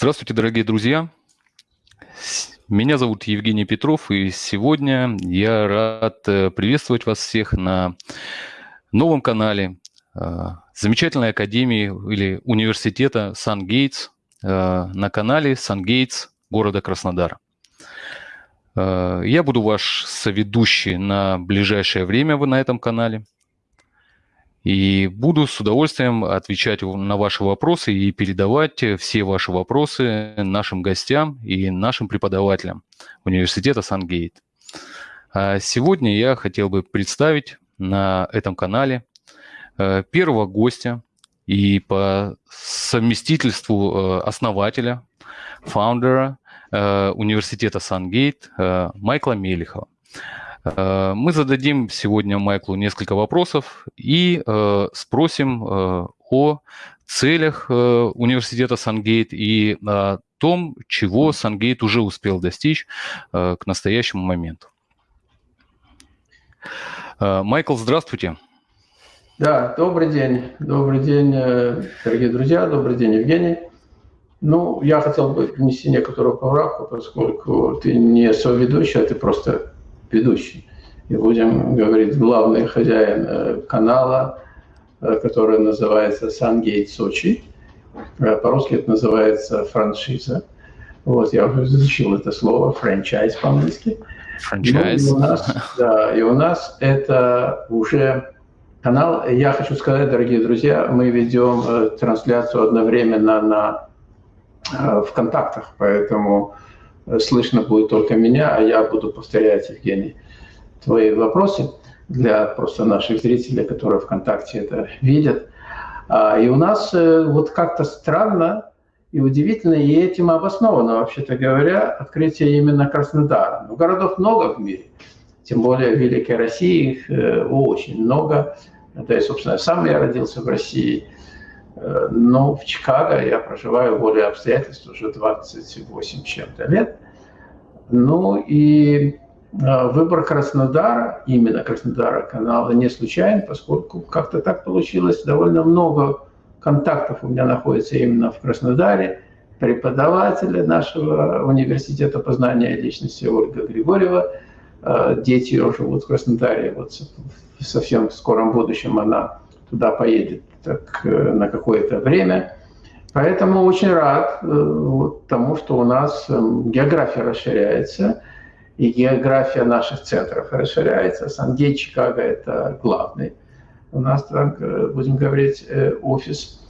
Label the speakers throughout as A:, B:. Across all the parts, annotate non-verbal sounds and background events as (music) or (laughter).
A: Здравствуйте, дорогие друзья. Меня зовут Евгений Петров, и сегодня я рад э, приветствовать вас всех на новом канале э, замечательной академии или университета Сан-Гейтс э, на канале Сан-Гейтс города Краснодар. Я буду ваш соведущий на ближайшее время на этом канале – и буду с удовольствием отвечать на ваши вопросы и передавать все ваши вопросы нашим гостям и нашим преподавателям университета Сангейт. А сегодня я хотел бы представить на этом канале э, первого гостя и по совместительству э, основателя, фаундера э, университета Сангейт Майкла Мелихова. Э, мы зададим сегодня Майклу несколько вопросов и э, спросим э, о целях университета Сангейт и о том, чего Сангейт уже успел достичь к настоящему моменту. Майкл, здравствуйте.
B: Да, добрый день. Добрый день, дорогие друзья. Добрый день, Евгений. Ну, я хотел бы внести некоторую поправку, поскольку ты не соведущий, а ты просто ведущий. И будем говорить главный хозяин э, канала, э, который называется Сангейт Сочи. Э, по-русски это называется франшиза. Вот, я уже изучил это слово, франчайз по-английски. Франчайз. Ну, и, у нас, (laughs) да, и у нас это уже канал. Я хочу сказать, дорогие друзья, мы ведем трансляцию одновременно на ВКонтактах, поэтому слышно будет только меня, а я буду повторять, Евгений, твои вопросы для просто наших зрителей, которые ВКонтакте это видят. А, и у нас э, вот как-то странно и удивительно, и этим обосновано, вообще-то говоря, открытие именно Краснодара. Ну, городов много в мире, тем более в Великой России их э, очень много. Да и, собственно, сам я родился в России – но в Чикаго я проживаю более обстоятельств уже 28 чем-то лет. Ну и э, выбор Краснодара, именно Краснодара канала, не случайен, поскольку как-то так получилось, довольно много контактов у меня находится именно в Краснодаре. Преподаватели нашего университета познания личности Ольга Григорьева, э, дети ее живут в Краснодаре, вот в совсем скором будущем она туда поедет так, э, на какое-то время. Поэтому очень рад э, вот, тому, что у нас эм, география расширяется, и география наших центров расширяется. Сан-Гей, Чикаго – это главный. У нас, так, э, будем говорить, офис.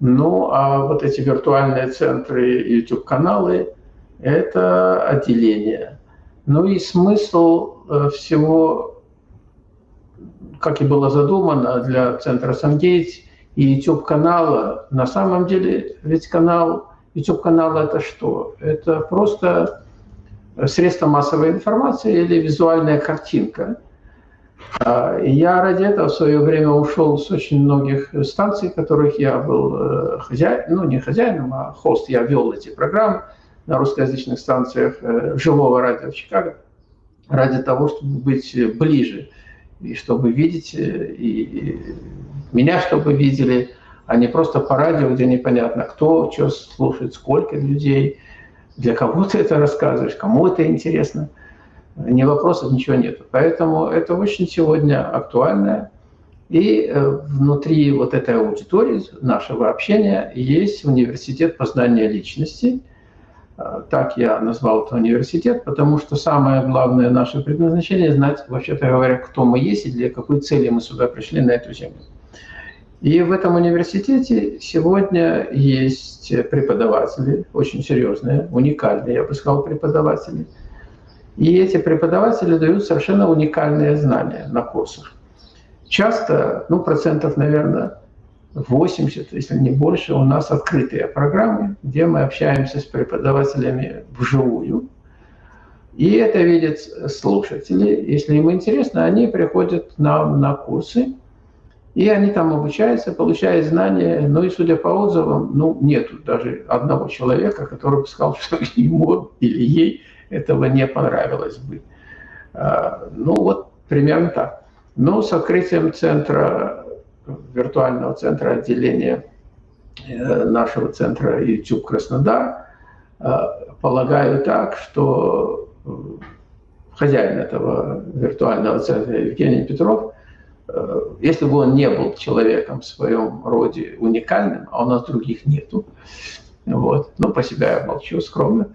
B: Ну, а вот эти виртуальные центры, YouTube-каналы – это отделение. Ну и смысл всего, как и было задумано для центра Сангейтс, и YouTube-канала. На самом деле, ведь канал, YouTube-канал это что? Это просто средство массовой информации или визуальная картинка. А, я ради этого в свое время ушел с очень многих станций, которых я был э, хозяином, ну не хозяином, а хост. Я вел эти программы на русскоязычных станциях э, живого радио в Чикаго ради того, чтобы быть ближе и чтобы видеть э, и меня чтобы видели, а не просто по радио, где непонятно, кто что слушает, сколько людей, для кого ты это рассказываешь, кому это интересно. Ни вопросов, ничего нет. Поэтому это очень сегодня актуально. И э, внутри вот этой аудитории нашего общения есть университет познания личности. Э, так я назвал это университет, потому что самое главное наше предназначение – знать, вообще-то говоря, кто мы есть и для какой цели мы сюда пришли на эту землю. И в этом университете сегодня есть преподаватели, очень серьезные, уникальные, я бы сказал, преподаватели. И эти преподаватели дают совершенно уникальные знания на курсах. Часто, ну, процентов, наверное, 80, если не больше, у нас открытые программы, где мы общаемся с преподавателями вживую. И это видят слушатели. Если им интересно, они приходят нам на курсы, и они там обучаются, получают знания. Ну и судя по отзывам, ну нету даже одного человека, который бы сказал, (laughs) что ему или ей этого не понравилось бы. А, ну вот примерно так. Но с открытием центра, виртуального центра отделения э, нашего центра YouTube Краснодар, полагаю так, что хозяин этого виртуального центра Евгений Петров, если бы он не был человеком в своем роде уникальным, а у нас других нету, вот, ну, по себя я молчу скромно,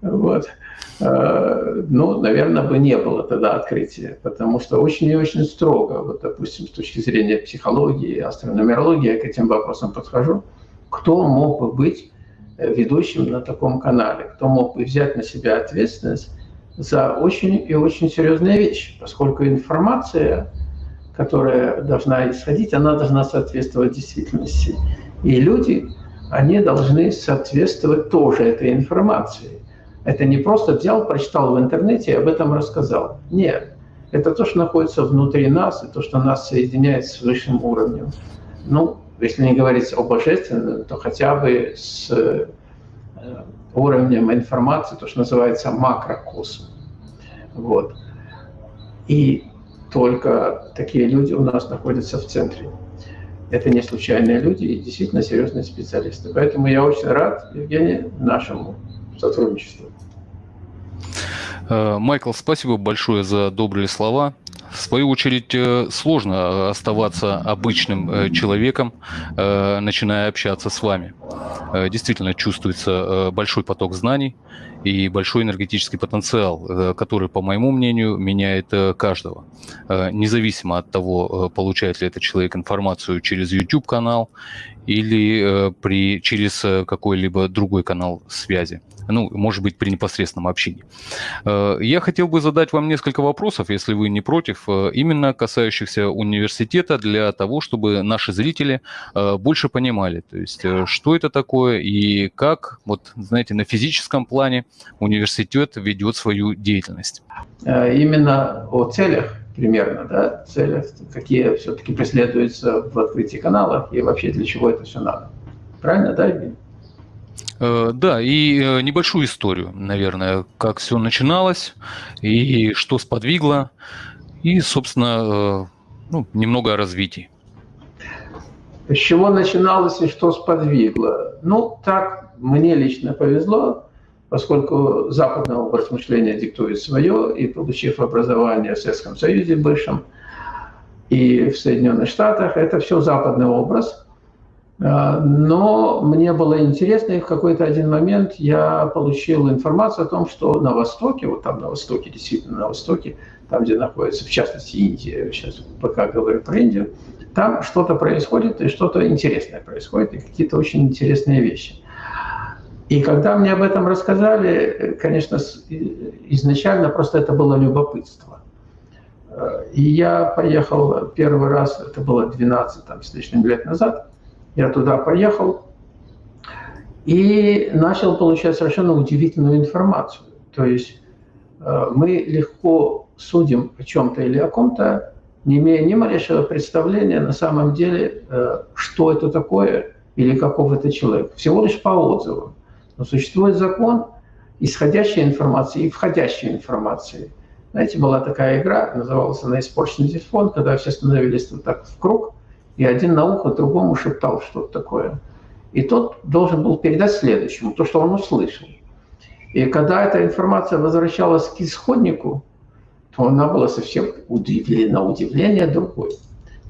B: вот, Э, ну, наверное, бы не было тогда открытия, потому что очень и очень строго, вот, допустим, с точки зрения психологии, астрономерологии, я к этим вопросам подхожу, кто мог бы быть э, ведущим на таком канале, кто мог бы взять на себя ответственность за очень и очень серьезные вещи, поскольку информация, которая должна исходить, она должна соответствовать действительности. И люди, они должны соответствовать тоже этой информации. Это не просто взял, прочитал в интернете и об этом рассказал. Нет. Это то, что находится внутри нас, и то, что нас соединяет с высшим уровнем. Ну, если не говорить о божественном, то хотя бы с э, уровнем информации, то, что называется макрокосм. Вот. И только такие люди у нас находятся в центре. Это не случайные люди и действительно серьезные специалисты. Поэтому я очень рад, Евгений, нашему сотрудничеству.
A: Э, Майкл, спасибо большое за добрые слова. В свою очередь, э, сложно оставаться обычным э, человеком, начиная общаться с вами. Действительно чувствуется большой поток знаний и большой энергетический потенциал, который, по моему мнению, меняет каждого. Независимо от того, получает ли этот человек информацию через YouTube-канал или при, через какой-либо другой канал связи ну, может быть, при непосредственном общении. Э, я хотел бы задать вам несколько вопросов, если вы не против, э, именно касающихся университета, для того, чтобы наши зрители э, больше понимали, то есть, что это такое и как, вот, знаете, на физическом плане университет ведет свою деятельность.
B: Именно о целях примерно, да, целях, какие все-таки преследуются в открытии каналов и вообще для чего это все надо. Правильно, да, Евгений?
A: Э, да, и э, небольшую историю, наверное, как все начиналось и что сподвигло, и, собственно, э, ну, немного о развитии.
B: С чего начиналось и что сподвигло? Ну, так мне лично повезло, поскольку западный образ мышления диктует свое, и получив образование в Советском Союзе бывшем и в Соединенных Штатах, это все западный образ – а, но мне было интересно, и в какой-то один момент я получил информацию о том, что на Востоке, вот там на Востоке, действительно на Востоке, там, где находится, в частности, Индия, сейчас пока говорю про Индию, там что-то происходит, и что-то интересное происходит, и какие-то очень интересные вещи. И когда мне об этом рассказали, конечно, изначально просто это было любопытство. И я поехал первый раз, это было 12 там, с лишним лет назад, я туда поехал и начал получать совершенно удивительную информацию. То есть э, мы легко судим о чем-то или о ком-то, не имея ни малейшего представления на самом деле, э, что это такое или каков это человек. Всего лишь по отзывам. Но существует закон исходящей информации и входящей информации. Знаете, была такая игра, называлась она «Испорченный телефон», когда все становились вот так в круг – и один на ухо другому шептал что-то такое. И тот должен был передать следующему то, что он услышал. И когда эта информация возвращалась к исходнику, то она была совсем удивлена, удивление другой.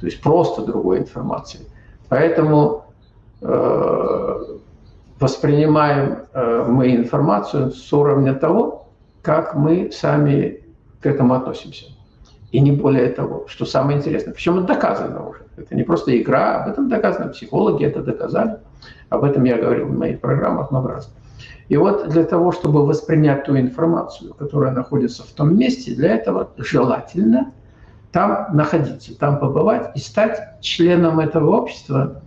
B: То есть просто другой информации. Поэтому э, воспринимаем э, мы информацию с уровня того, как мы сами к этому относимся. И не более того, что самое интересное. Причем это доказано уже. Это не просто игра, об этом доказано. Психологи это доказали. Об этом я говорил в моих программах много раз. И вот для того, чтобы воспринять ту информацию, которая находится в том месте, для этого желательно там находиться, там побывать и стать членом этого общества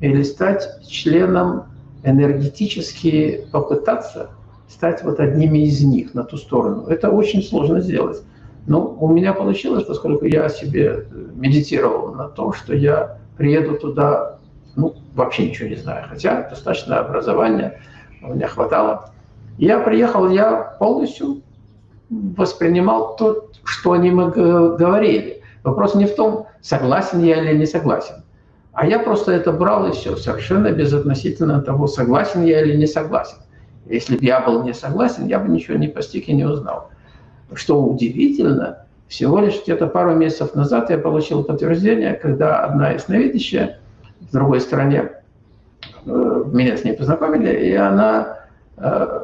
B: или стать членом энергетически попытаться стать вот одними из них на ту сторону. Это очень сложно сделать. Ну, у меня получилось, поскольку я себе медитировал на том, что я приеду туда, ну, вообще ничего не знаю, хотя достаточно образования у меня хватало. Я приехал, я полностью воспринимал то, что они мы говорили. Вопрос не в том, согласен я или не согласен. А я просто это брал и все, совершенно безотносительно того, согласен я или не согласен. Если бы я был не согласен, я бы ничего не постиг и не узнал. Что удивительно, всего лишь где-то пару месяцев назад я получил подтверждение, когда одна ясновидящая в другой стране, э, меня с ней познакомили, и она э,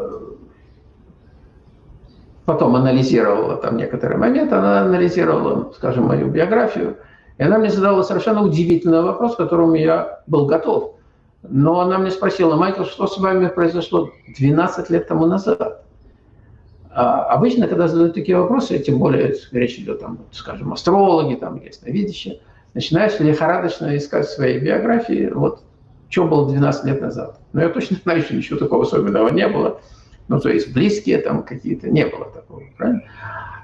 B: потом анализировала там некоторые моменты, она анализировала, скажем, мою биографию, и она мне задала совершенно удивительный вопрос, к которому я был готов. Но она мне спросила, Майкл, что с вами произошло 12 лет тому назад? А обычно, когда задают такие вопросы, тем более речь идет, там, скажем, астрологи, там, ясновидящие, начинаешь лихорадочно искать своей биографии, вот, что было 12 лет назад. Но я точно знаю, что ничего такого особенного не было. Ну, то есть близкие там какие-то, не было такого, правильно?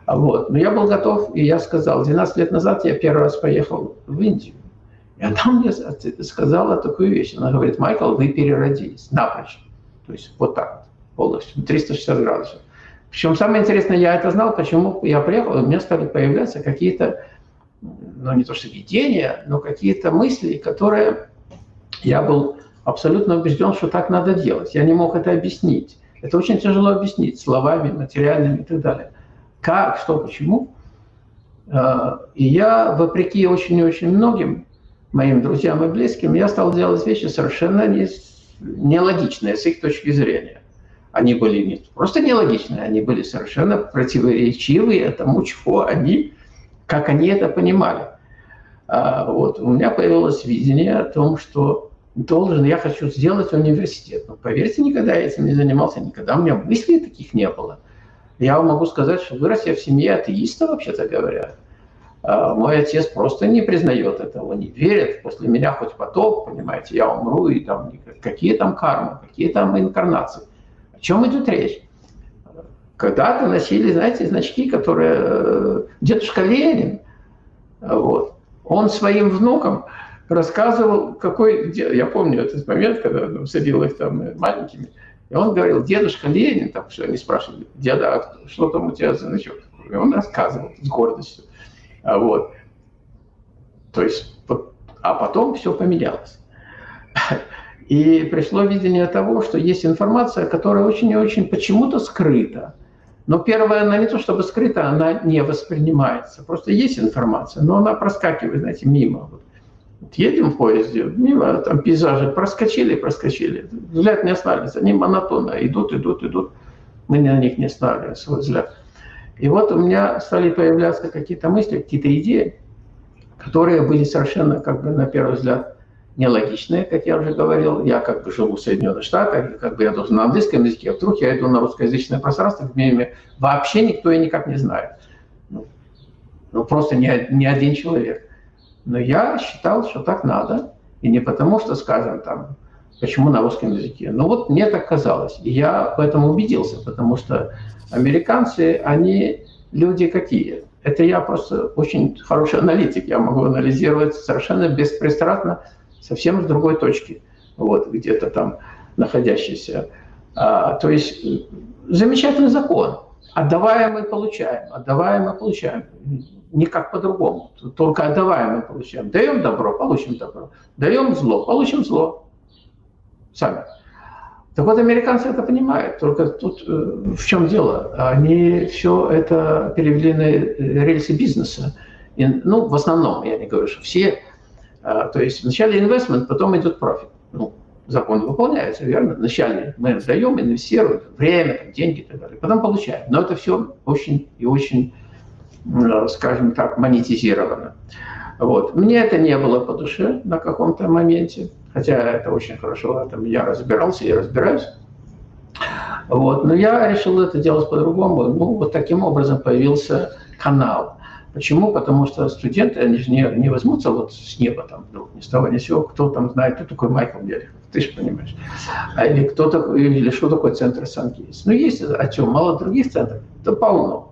B: Вот. Но я был готов, и я сказал, 12 лет назад я первый раз поехал в Индию. И она мне сказала такую вещь. Она говорит, Майкл, вы переродились напрочь. То есть вот так полностью, 360 градусов. Причем самое интересное, я это знал, почему я приехал, у меня стали появляться какие-то, ну не то что видения, но какие-то мысли, которые я был абсолютно убежден, что так надо делать. Я не мог это объяснить. Это очень тяжело объяснить словами, материальными и так далее. Как, что, почему. А, и я, вопреки очень-очень многим моим друзьям и близким, я стал делать вещи совершенно не, нелогичные с их точки зрения. Они были не просто нелогичные, они были совершенно противоречивые тому, чего они, как они это понимали. А, вот, у меня появилось видение о том, что должен, я хочу сделать университет. Но поверьте, никогда я этим не занимался, никогда у меня мыслей таких не было. Я вам могу сказать, что вырос я в семье атеиста, вообще-то говоря. А, мой отец просто не признает этого, не верит. После меня хоть потоп, понимаете, я умру, и там какие там кармы, какие там инкарнации. О чем идет речь? Когда-то носили, знаете, значки, которые э, дедушка Ленин, вот, он своим внукам рассказывал, какой... Я помню этот момент, когда он садил их там э, маленькими, и он говорил, дедушка Ленин, там, что они спрашивали, деда, а что там у тебя за значок? И он рассказывал с гордостью. А вот. То есть, а потом все поменялось. И пришло видение того, что есть информация, которая очень и очень почему-то скрыта. Но первая, она не то чтобы скрыта, она не воспринимается. Просто есть информация, но она проскакивает, знаете, мимо. Вот. Едем в поезде, мимо там пейзажи проскочили, проскочили. Взгляд не останавливается, они монотонно идут, идут, идут. Мы на них не останавливаем свой взгляд. И вот у меня стали появляться какие-то мысли, какие-то идеи, которые были совершенно, как бы, на первый взгляд, нелогичные, как я уже говорил. Я как бы живу в Соединенных Штатах, как бы я должен на английском языке, а вдруг я иду на русскоязычное пространство, где вообще никто и никак не знает. Ну, ну просто ни, ни один человек. Но я считал, что так надо. И не потому, что, скажем, там, почему на русском языке. Но вот мне так казалось. И я в этом убедился, потому что американцы, они люди какие? Это я просто очень хороший аналитик. Я могу анализировать совершенно беспристрастно, совсем с другой точки. Вот, где-то там находящийся. А, то есть замечательный закон. Отдаваем и получаем, отдаваем и получаем никак по-другому. Только отдаваем мы получаем. Даем добро, получим добро. Даем зло, получим зло. Сами. Так вот, американцы это понимают. Только тут э, в чем дело? Они все это перевели на рельсы бизнеса. И, ну, в основном, я не говорю, что все. А, то есть вначале инвестмент, потом идет профит. Ну, закон выполняется, верно? Вначале мы даем, инвестируем время, деньги и так далее. Потом получаем. Но это все очень и очень Э, скажем так, монетизировано. Вот. Мне это не было по душе на каком-то моменте, хотя это очень хорошо, этом я разбирался и разбираюсь. Вот. Но я решил это делать по-другому. Ну, вот таким образом появился канал. Почему? Потому что студенты, они же не, не возьмутся вот с неба там вдруг, ни с того ни с сего, кто там знает, кто такой Майкл Белихов, ты же понимаешь. А или кто такой, или что такое центр Сан-Кейс. Ну, есть, о чем, мало других центров, да полно.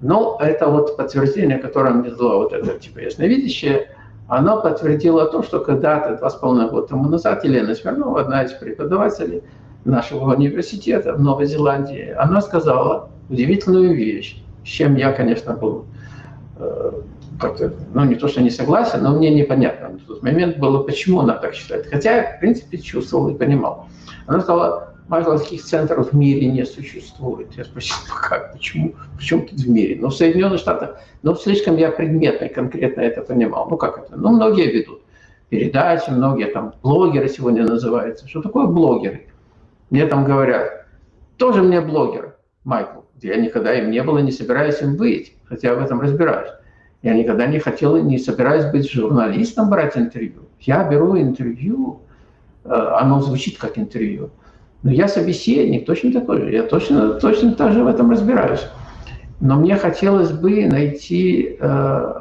B: Но это вот подтверждение, которое мне дало вот это типа ясновидящее, оно подтвердило то, что когда-то, два с половиной года тому назад, Елена Смирнова, одна из преподавателей нашего университета в Новой Зеландии, она сказала удивительную вещь, с чем я, конечно, был э, как-то, ну, не то, что не согласен, но мне непонятно в тот момент было, почему она так считает. Хотя я, в принципе, чувствовал и понимал. Она сказала, Майкл, таких центров в мире не существует. Я спросил, как, почему, почему тут в мире? Но в Соединенных Штатах, ну, слишком я предметно конкретно это понимал. Ну, как это? Ну, многие ведут передачи, многие там блогеры сегодня называются. Что такое блогеры? Мне там говорят, тоже мне блогер, Майкл. Я никогда им не был и не собираюсь им быть, хотя в этом разбираюсь. Я никогда не хотел и не собираюсь быть журналистом, брать интервью. Я беру интервью, э, оно звучит как интервью. Но я собеседник, точно такой же. Я точно, точно так же в этом разбираюсь. Но мне хотелось бы найти, э,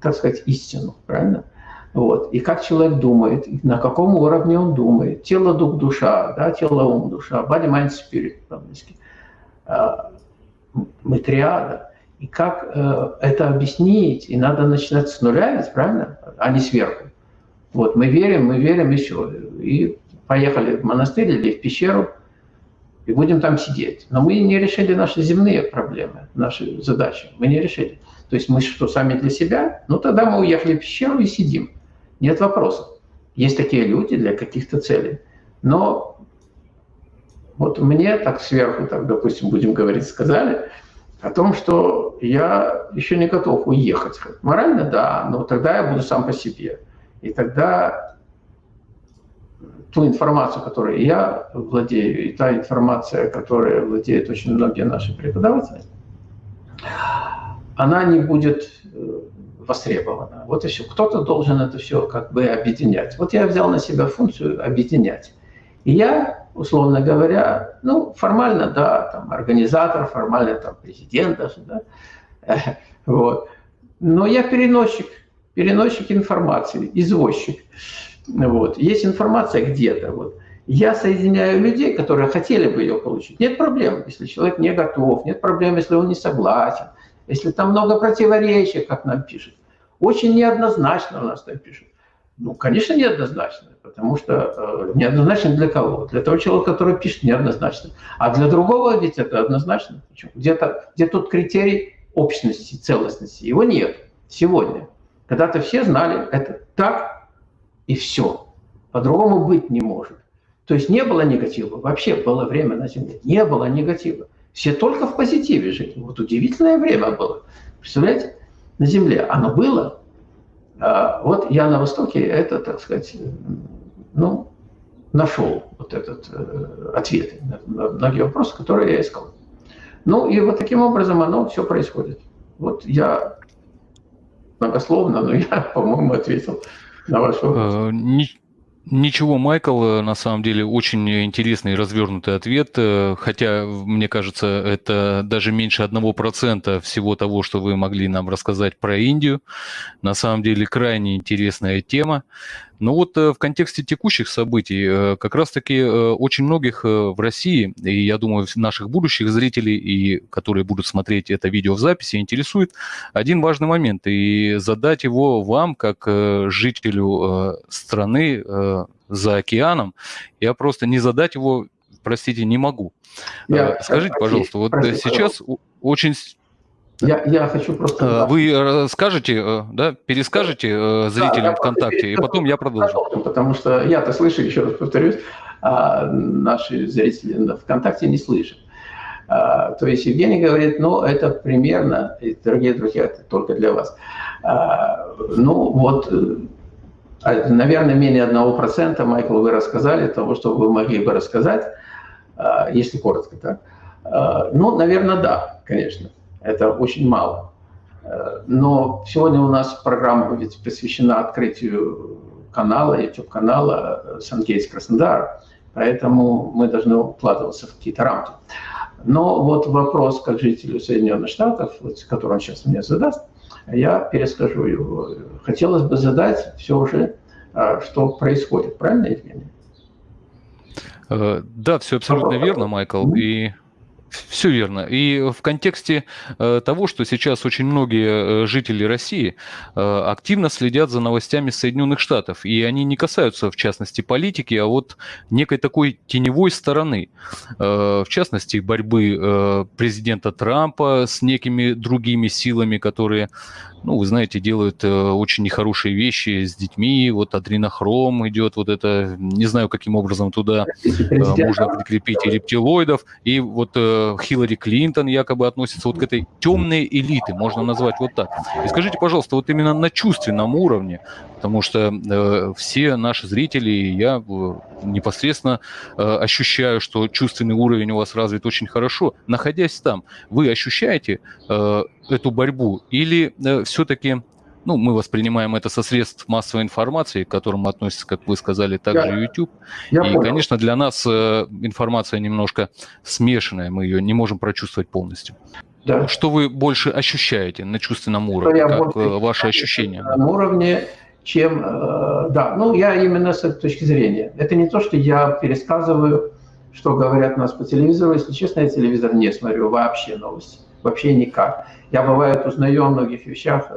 B: так сказать, истину, правильно? Вот. И как человек думает, на каком уровне он думает. Тело, дух, душа, да, тело, ум, душа, body, mind, spirit по-английски. Э, мы триада. И как э, это объяснить? И надо начинать с нуля, правильно? А не сверху. Вот, мы верим, мы верим еще. И поехали в монастырь или в пещеру, и будем там сидеть. Но мы не решили наши земные проблемы, наши задачи. Мы не решили. То есть мы что, сами для себя? Ну, тогда мы уехали в пещеру и сидим. Нет вопросов. Есть такие люди для каких-то целей. Но вот мне так сверху, так, допустим, будем говорить, сказали – о том, что я еще не готов уехать. Морально, да, но тогда я буду сам по себе. И тогда ту информацию, которой я владею, и та информация, которой владеют очень многие наши преподаватели, она не будет э, востребована. Вот и все. Кто-то должен это все как бы объединять. Вот я взял на себя функцию объединять. И я условно говоря, ну, формально, да, там, организатор, формально, там, президент даже, да, (laughs) вот. Но я переносчик, переносчик информации, извозчик, вот. Есть информация где-то, вот. Я соединяю людей, которые хотели бы ее получить. Нет проблем, если человек не готов, нет проблем, если он не согласен, если там много противоречий, как нам пишут. Очень неоднозначно у нас там пишут. Ну, конечно, неоднозначно, потому что э, неоднозначно для кого? Для того человека, который пишет неоднозначно. А для другого ведь это однозначно. Где-то, где тут критерий общности, целостности? Его нет сегодня. Когда-то все знали, это так и все. По-другому быть не может. То есть не было негатива. Вообще было время на Земле. Не было негатива. Все только в позитиве жили. Вот удивительное время было. Представляете? На Земле. Оно было, а вот я на Востоке это, так сказать, ну, нашел вот этот э, ответ на многие вопросы, которые я искал. Ну и вот таким образом оно все происходит. Вот я многословно, но я, (laughs) по-моему, ответил вопрос.
A: Э, Ничего, Майкл, э, на самом деле очень интересный и развернутый ответ, э, хотя, мне кажется, это даже меньше одного процента всего того, что вы могли нам рассказать про Индию. На самом деле крайне интересная тема. Но вот э, в контексте текущих событий как раз-таки очень многих в России, и я думаю, наших будущих зрителей, и которые будут смотреть это видео в записи, интересует один важный момент. И задать его вам, как жителю страны, за океаном, я просто не задать его, простите, не могу. Я, э, Скажите, пожалуйста, вот прости, сейчас пожалуйста. очень...
B: Я, я хочу просто...
A: Э, вы скажете, э, да, перескажете зрителям да, ВКонтакте, и потом я продолжу.
B: Потому что я-то слышу, еще раз повторюсь, а наши зрители ВКонтакте не слышат. А, то есть Евгений говорит, ну, это примерно, дорогие друзья, это только для вас. А, ну, вот наверное, менее 1%, Майкл, вы рассказали того, что вы могли бы рассказать, если коротко так. Ну, наверное, да, конечно. Это очень мало. Но сегодня у нас программа ведь посвящена открытию канала, YouTube-канала Сангейтс Краснодар, поэтому мы должны укладываться в какие-то рамки. Но вот вопрос как жителю Соединенных Штатов, вот, который он сейчас мне задаст – я перескажу его. Хотелось бы задать все же, а, что происходит. Правильно, Евгений?
A: Э, да, все абсолютно верно, Майкл. И Все верно. И в контексте э, того, что сейчас очень многие э, жители России э, активно следят за новостями Соединенных Штатов, и они не касаются, в частности, политики, а вот некой такой теневой стороны, в частности, борьбы президента Трампа с некими другими силами, которые ну, вы знаете, делают э, очень нехорошие вещи с детьми. Вот адренохром идет, вот это, не знаю, каким образом туда э, можно прикрепить и рептилоидов. И вот э, Хиллари Клинтон якобы относится вот к этой темной элиты, можно назвать вот так. И скажите, пожалуйста, вот именно на чувственном уровне, потому что э, все наши зрители, я э, непосредственно э, ощущаю, что чувственный уровень у вас развит очень хорошо. Находясь там, вы ощущаете э, эту борьбу или э, все-таки ну, мы воспринимаем это со средств массовой информации, к которым относится, как вы сказали, также я, YouTube. Я и, понял. конечно, для нас э, информация немножко смешанная, мы ее не можем прочувствовать полностью. Да. Что вы больше ощущаете на чувственном уровне, что как э, ваши ощущения?
B: На уровне чем, э, да, ну я именно с этой точки зрения. Это не то, что я пересказываю, что говорят нас по телевизору. Если честно, я телевизор не смотрю вообще новости, вообще никак. Я бывает узнаю о многих вещах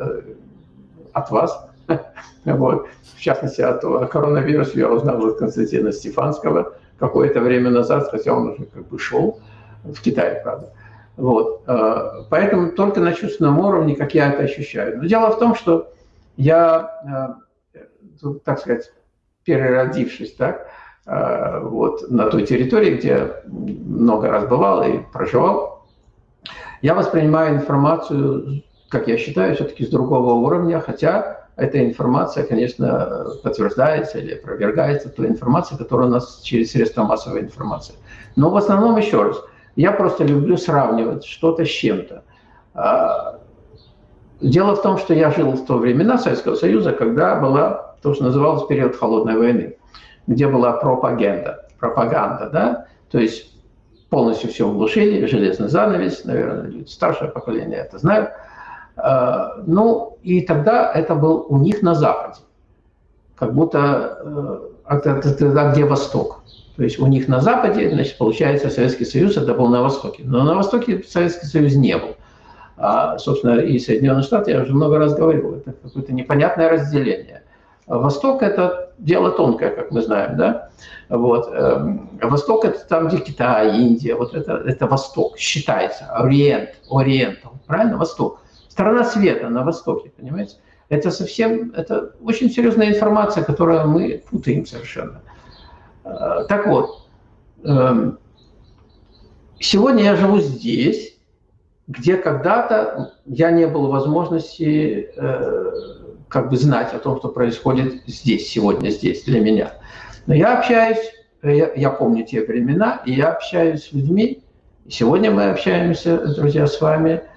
B: от вас, (laughs) вот. в частности от коронавируса я узнал от Константина Стефанского какое-то время назад, хотя он уже как бы шел в Китае, правда. Вот. Э, поэтому только на чувственном уровне, как я это ощущаю. Но дело в том, что я, э, так сказать, переродившись, так, э, вот на той территории, где много раз бывал и проживал, я воспринимаю информацию, как я считаю, все-таки с другого уровня, хотя эта информация, конечно, подтверждается или опровергается той информацией, которая у нас через средства массовой информации. Но в основном, еще раз, я просто люблю сравнивать что-то с чем-то. А, Дело в том, что я жил в то времена Советского Союза, когда была то, что называлось период холодной войны, где была пропаганда, пропаганда, да, то есть полностью все углушили, железный занавес, наверное, старшее поколение это знают. А, ну, и тогда это был у них на Западе, как будто э, это, где Восток. То есть у них на Западе, значит, получается, Советский Союз это был на Востоке. Но на Востоке Советский Союз не был. А, собственно, и Соединенные Штаты, я уже много раз говорил, это какое-то непонятное разделение. Восток – это дело тонкое, как мы знаем, да? Вот. Эм, Восток – это там, где Китай, Индия, вот это, это Восток, считается, Ориент, Ориентал, правильно, Восток. Страна света на Востоке, понимаете? Это совсем, это очень серьезная информация, которую мы путаем совершенно. Э, так вот, эм, сегодня я живу здесь, где когда-то я не был возможности э, как бы знать о том, что происходит здесь, сегодня здесь, для меня. Но я общаюсь, я, я помню те времена, и я общаюсь с людьми, сегодня мы общаемся, друзья, с вами, э,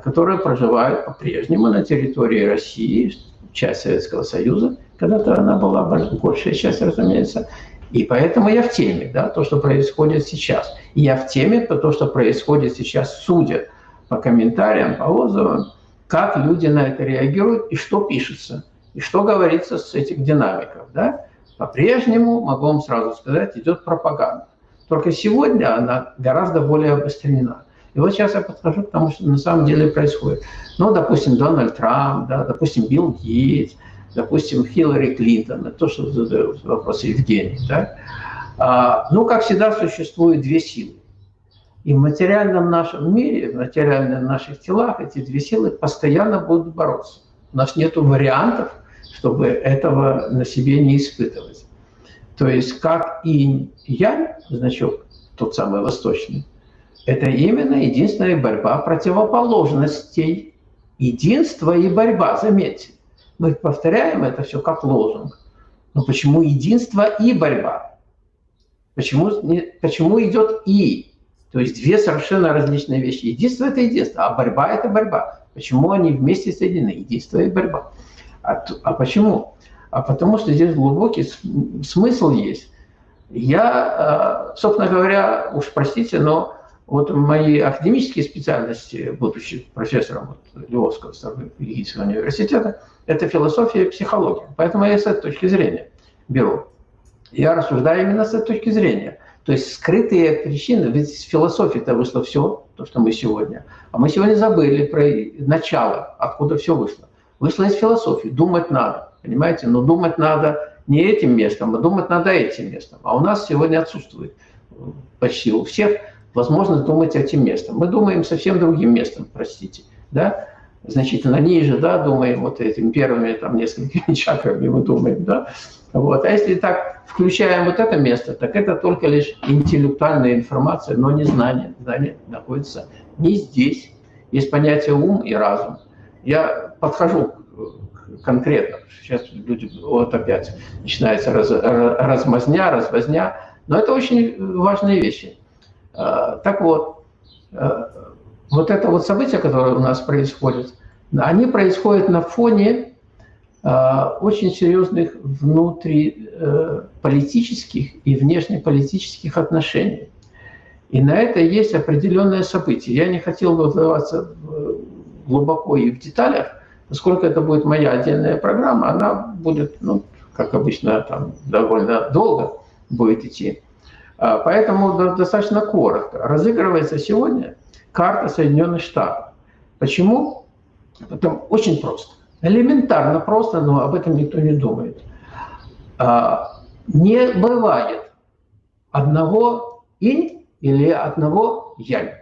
B: которые проживают по-прежнему на территории России, часть Советского Союза, когда-то она была большая часть, разумеется, и поэтому я в теме, да, то, что происходит сейчас. И я в теме, то, что происходит сейчас, судя по комментариям, по отзывам, как люди на это реагируют и что пишется, и что говорится с этих динамиков. Да? По-прежнему, могу вам сразу сказать, идет пропаганда. Только сегодня она гораздо более обострена. И вот сейчас я подхожу к тому, что на самом деле происходит. Ну, допустим, Дональд Трамп, да, допустим, Билл Гейтс, допустим, Хиллари Клинтон, то, что задают вопросы Евгений. Да? А, ну, как всегда, существует две силы. И в материальном нашем мире, в материальных наших телах эти две силы постоянно будут бороться. У нас нет вариантов, чтобы этого на себе не испытывать. То есть как и я, значок, тот самый восточный, это именно единственная борьба противоположностей. Единство и борьба, заметьте. Мы повторяем это все как лозунг. Но почему единство и борьба? Почему, почему идет и? То есть две совершенно различные вещи. Единство – это единство, а борьба – это борьба. Почему они вместе соединены? Единство и борьба. А, а почему? А потому что здесь глубокий смысл есть. Я, а, собственно говоря, уж простите, но вот мои академические специальности, будучи профессором вот, Львовского стратегического университета, это философия и психология. Поэтому я с этой точки зрения беру. Я рассуждаю именно с этой точки зрения. То есть скрытые причины, ведь с философии-то вышло все, то, что мы сегодня. А мы сегодня забыли про начало, откуда все вышло. Вышло из философии, думать надо, понимаете? Но думать надо не этим местом, а думать надо этим местом. А у нас сегодня отсутствует почти у всех возможность думать этим местом. Мы думаем совсем другим местом, простите, да? значительно ниже, да, думаем вот этими первыми там несколькими (laughs) чакрами мы думаем, да, вот. А если так включаем вот это место, так это только лишь интеллектуальная информация, но не знание. Знание находится не здесь. Есть понятие ум и разум. Я подхожу конкретно. Сейчас люди, вот опять начинается раз, размазня, развозня. Но это очень важные вещи. А, так вот, а, вот это вот событие, которое у нас происходит, они происходят на фоне а, очень серьезных внутриполитических и внешнеполитических отношений. И на это есть определенное событие. Я не хотел бы вдаваться глубоко и в деталях, поскольку это будет моя отдельная программа, она будет, ну, как обычно, там довольно долго будет идти. А, поэтому достаточно коротко. Разыгрывается сегодня карта Соединенных Штатов. Почему? Потому очень просто. Элементарно просто, но об этом никто не думает. А, не бывает одного инь или одного янь.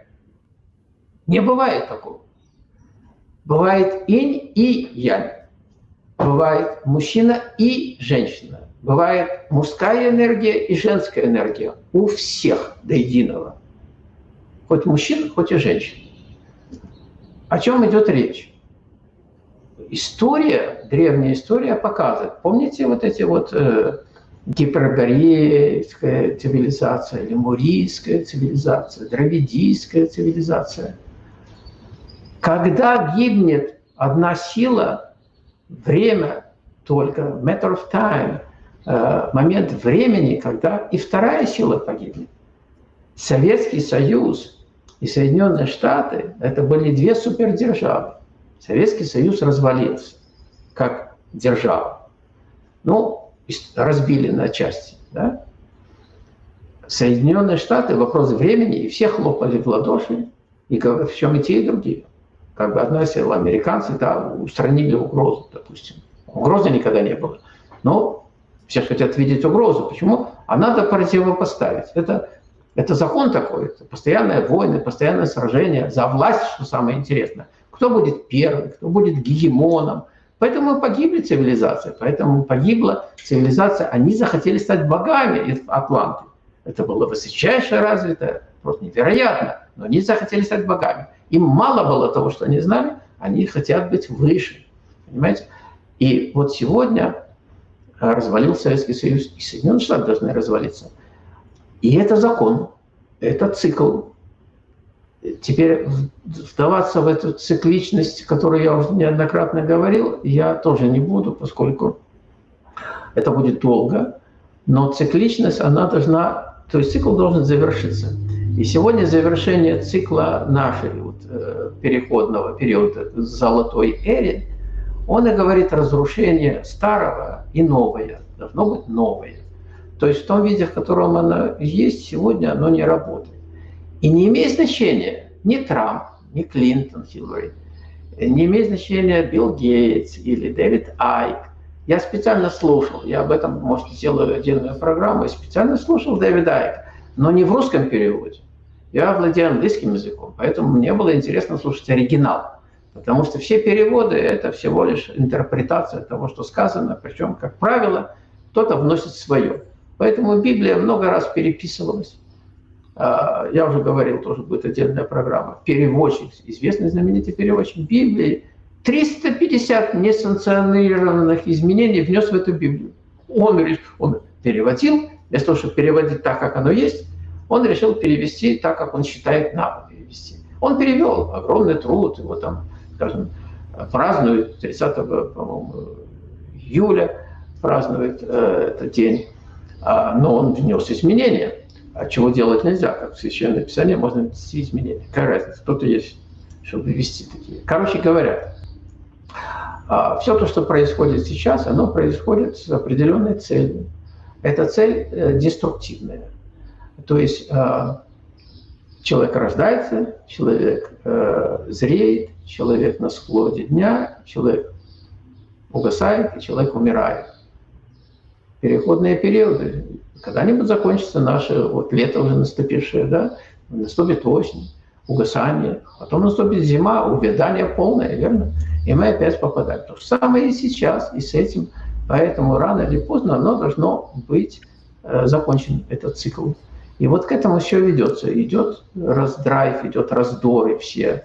B: Не бывает такого. Бывает инь и янь. Бывает мужчина и женщина. Бывает мужская энергия и женская энергия. У всех до единого. Хоть мужчин, хоть и женщин. О чем идет речь? история, древняя история показывает. Помните вот эти вот э, гиперборейская цивилизация, лемурийская цивилизация, дравидийская цивилизация? Когда гибнет одна сила, время только, matter of time, момент времени, когда и вторая сила погибнет. Советский Союз и Соединенные Штаты – это были две супердержавы. Советский Союз развалился как держава. Ну, разбили на части. Да? Соединенные Штаты, вопрос времени, и все хлопали в ладоши, и в чем и те, и другие. Как бы одна сила, американцы да, устранили угрозу, допустим. Угрозы никогда не было. Но все хотят видеть угрозу. Почему? А надо противопоставить. Это, это закон такой. Это постоянные войны, постоянное сражение за власть, что самое интересное – кто будет первым, кто будет гегемоном. Поэтому погибли цивилизации, поэтому погибла цивилизация. Они захотели стать богами Атланты. Это было высочайше развито, просто невероятно. Но они захотели стать богами. Им мало было того, что они знали, они хотят быть выше. Понимаете? И вот сегодня развалился Советский Союз, и Соединенные Штаты должны развалиться. И это закон, это цикл, Теперь вдаваться в эту цикличность, которую я уже неоднократно говорил, я тоже не буду, поскольку это будет долго. Но цикличность, она должна, то есть цикл должен завершиться. И сегодня завершение цикла нашей вот, э, переходного периода золотой эре, он и говорит разрушение старого и новое. Должно быть новое. То есть в том виде, в котором оно есть сегодня, оно не работает. И не имеет значения ни Трамп, ни Клинтон, Хиллари, не имеет значения Билл Гейтс или Дэвид Айк. Я специально слушал, я об этом, может, сделаю отдельную программу, я специально слушал Дэвида Айка, но не в русском переводе. Я владею английским языком, поэтому мне было интересно слушать оригинал. Потому что все переводы – это всего лишь интерпретация того, что сказано, причем, как правило, кто-то вносит свое. Поэтому Библия много раз переписывалась. А, я уже говорил, тоже будет отдельная программа, переводчик, известный знаменитый переводчик Библии, 350 несанкционированных изменений внес в эту Библию. Он, он переводил, вместо того, чтобы переводить так, как оно есть, он решил перевести так, как он считает надо перевести. Он перевел огромный труд, его там, скажем, празднуют 30 июля, празднует э, этот день, а, но он внес изменения а чего делать нельзя, как в Священном Писании можно ввести изменения. Какая разница, кто-то есть, чтобы ввести такие. Короче говоря, а, все то, что происходит сейчас, оно происходит с определенной целью. Эта цель э, деструктивная. То есть человек рождается, человек зреет, человек на склоне дня, человек угасает, и человек умирает. Переходные периоды. Когда-нибудь закончится наше вот лето уже наступившее, да? Наступит осень, угасание, потом наступит зима, увядание полное, верно? И мы опять попадаем. То же самое и сейчас, и с этим. Поэтому рано или поздно оно должно быть э, закончен, этот цикл. И вот к этому все ведется. Идет раздрайв, идет раздоры все.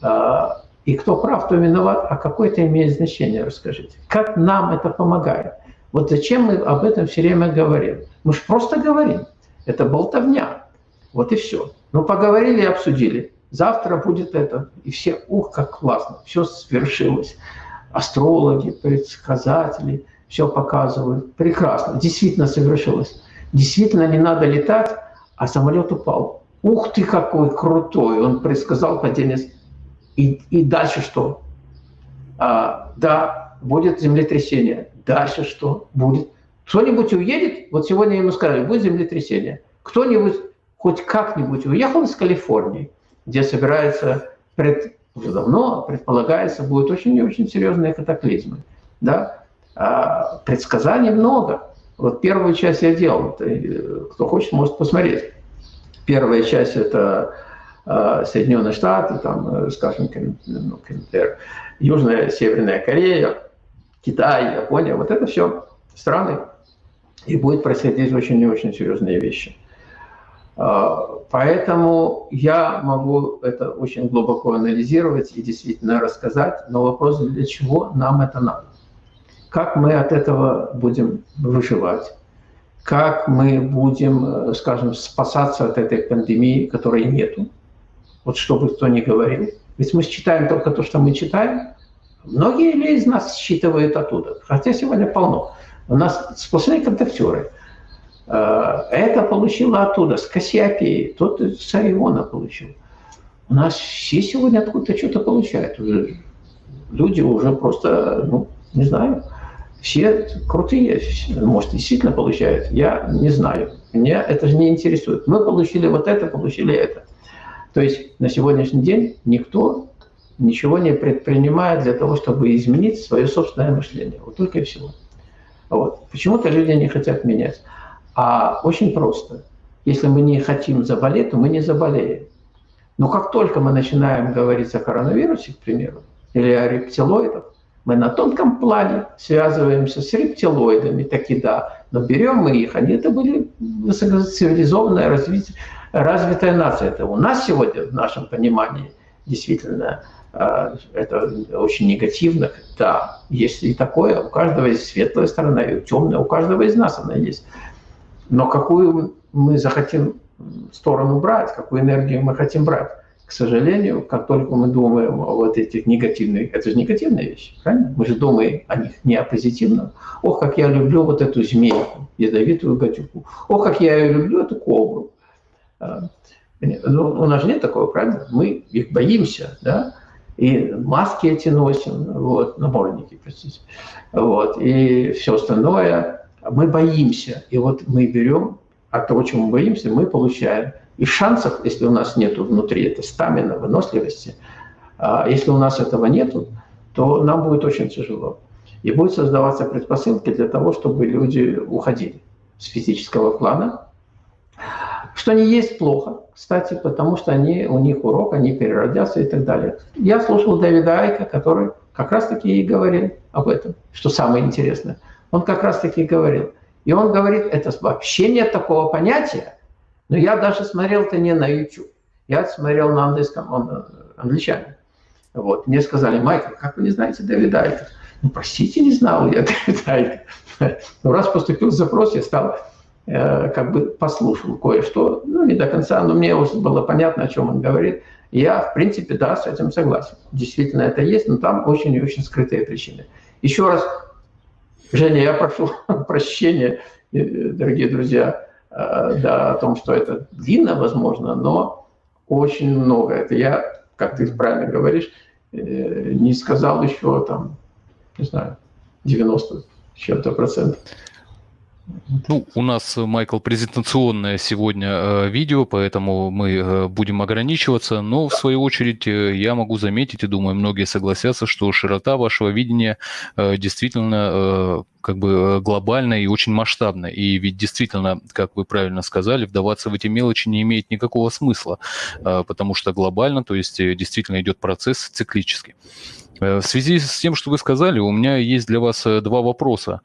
B: А, и кто прав, кто виноват, а какое это имеет значение, расскажите. Как нам это помогает? Вот зачем мы об этом все время говорим? Мы же просто говорим. Это болтовня. Вот и все. Ну, поговорили и обсудили. Завтра будет это. И все, ух, как классно. Все свершилось. Астрологи, предсказатели, все показывают. Прекрасно. Действительно совершилось. Действительно не надо летать, а самолет упал. Ух ты, какой крутой. Он предсказал падение и, и дальше что? А, да, будет землетрясение. Дальше что будет? Кто-нибудь уедет? Вот сегодня ему сказали, будет землетрясение. Кто-нибудь хоть как-нибудь уехал из Калифорнии, где собирается, пред, уже давно предполагается, будет очень и очень серьезные катаклизмы. Да? А, предсказаний много. Вот первую часть я делал. Кто хочет, может посмотреть. Первая часть – это Э, Соединенные Штаты, там, э, скажем, ну, Южная, Северная Корея, Китай, Япония, вот это все страны, и будет происходить очень и очень серьезные вещи. Э, поэтому я могу это очень глубоко анализировать и действительно рассказать, но вопрос, для чего нам это надо? Как мы от этого будем выживать? Как мы будем, скажем, спасаться от этой пандемии, которой нету? вот что бы кто ни говорил. Ведь мы считаем только то, что мы читаем. Многие ли из нас считывают оттуда? Хотя сегодня полно. У нас сплошные контактеры. Э, это получило оттуда, с Кассиопеи, тот с Ориона получил. У нас все сегодня откуда-то что-то получают. Люди уже просто, ну, не знаю, все крутые, может, действительно получают. Я не знаю. Меня это же не интересует. Мы получили вот это, получили это. То есть на сегодняшний день никто ничего не предпринимает для того, чтобы изменить свое собственное мышление. Вот только и всего. Вот. Почему-то люди не хотят менять. А очень просто. Если мы не хотим заболеть, то мы не заболеем. Но как только мы начинаем говорить о коронавирусе, к примеру, или о рептилоидах, мы на тонком плане связываемся с рептилоидами, таки да, но берем мы их, они это были высокоцивилизованное развитие, развитая нация. Это у нас сегодня, в нашем понимании, действительно, э, это очень негативно. Да, есть и такое, у каждого есть светлая сторона, и темная, у каждого из нас она есть. Но какую мы захотим сторону брать, какую энергию мы хотим брать? К сожалению, как только мы думаем о вот этих негативных, это же негативные вещи, правильно? Мы же думаем о них не о позитивном. Ох, как я люблю вот эту змейку, ядовитую гадюку. Ох, как я ее люблю, эту кобру. А, ну, у нас же нет такого, правильно? Мы их боимся, да? И маски эти носим, вот, наборники, простите, вот, и все остальное. Мы боимся, и вот мы берем от того, чего мы боимся, мы получаем. И шансов, если у нас нет внутри это стамина, выносливости, а если у нас этого нету, то нам будет очень тяжело. И будут создаваться предпосылки для того, чтобы люди уходили с физического плана, что не есть плохо, кстати, потому что они, у них урок, они переродятся и так далее. Я слушал Дэвида Айка, который как раз-таки и говорил об этом, что самое интересное. Он как раз-таки говорил. И он говорит, это вообще нет такого понятия. Но я даже смотрел это не на YouTube. Я смотрел на английском, он э, англичанин. Вот. Мне сказали, Майкл, как вы не знаете Дэвида Айка? Ну, простите, не знал я (laughs) Дэвида Айка. Но раз поступил запрос, я стал Э, как бы послушал кое-что, ну, не до конца, но мне уже было понятно, о чем он говорит. я, в принципе, да, с этим согласен. Действительно, это есть, но там очень и очень скрытые причины. Еще раз, Женя, я прошу (laughs) прощения, э, дорогие друзья, да, о том, что это длинно, возможно, но очень много. Это я, как ты правильно говоришь, не сказал еще там, не знаю, 90 чем-то процентов.
A: Ну, у нас, Майкл, презентационное сегодня э, видео, поэтому мы э, будем ограничиваться. Но, в свою очередь, э, я могу заметить, и думаю, многие согласятся, что широта вашего видения э, действительно э, как бы э, глобальная и очень масштабная. И ведь действительно, как вы правильно сказали, вдаваться в эти мелочи не имеет никакого смысла, э, потому что глобально, то есть э, действительно идет процесс циклический. Э, в связи с тем, что вы сказали, у меня есть для вас э, два вопроса,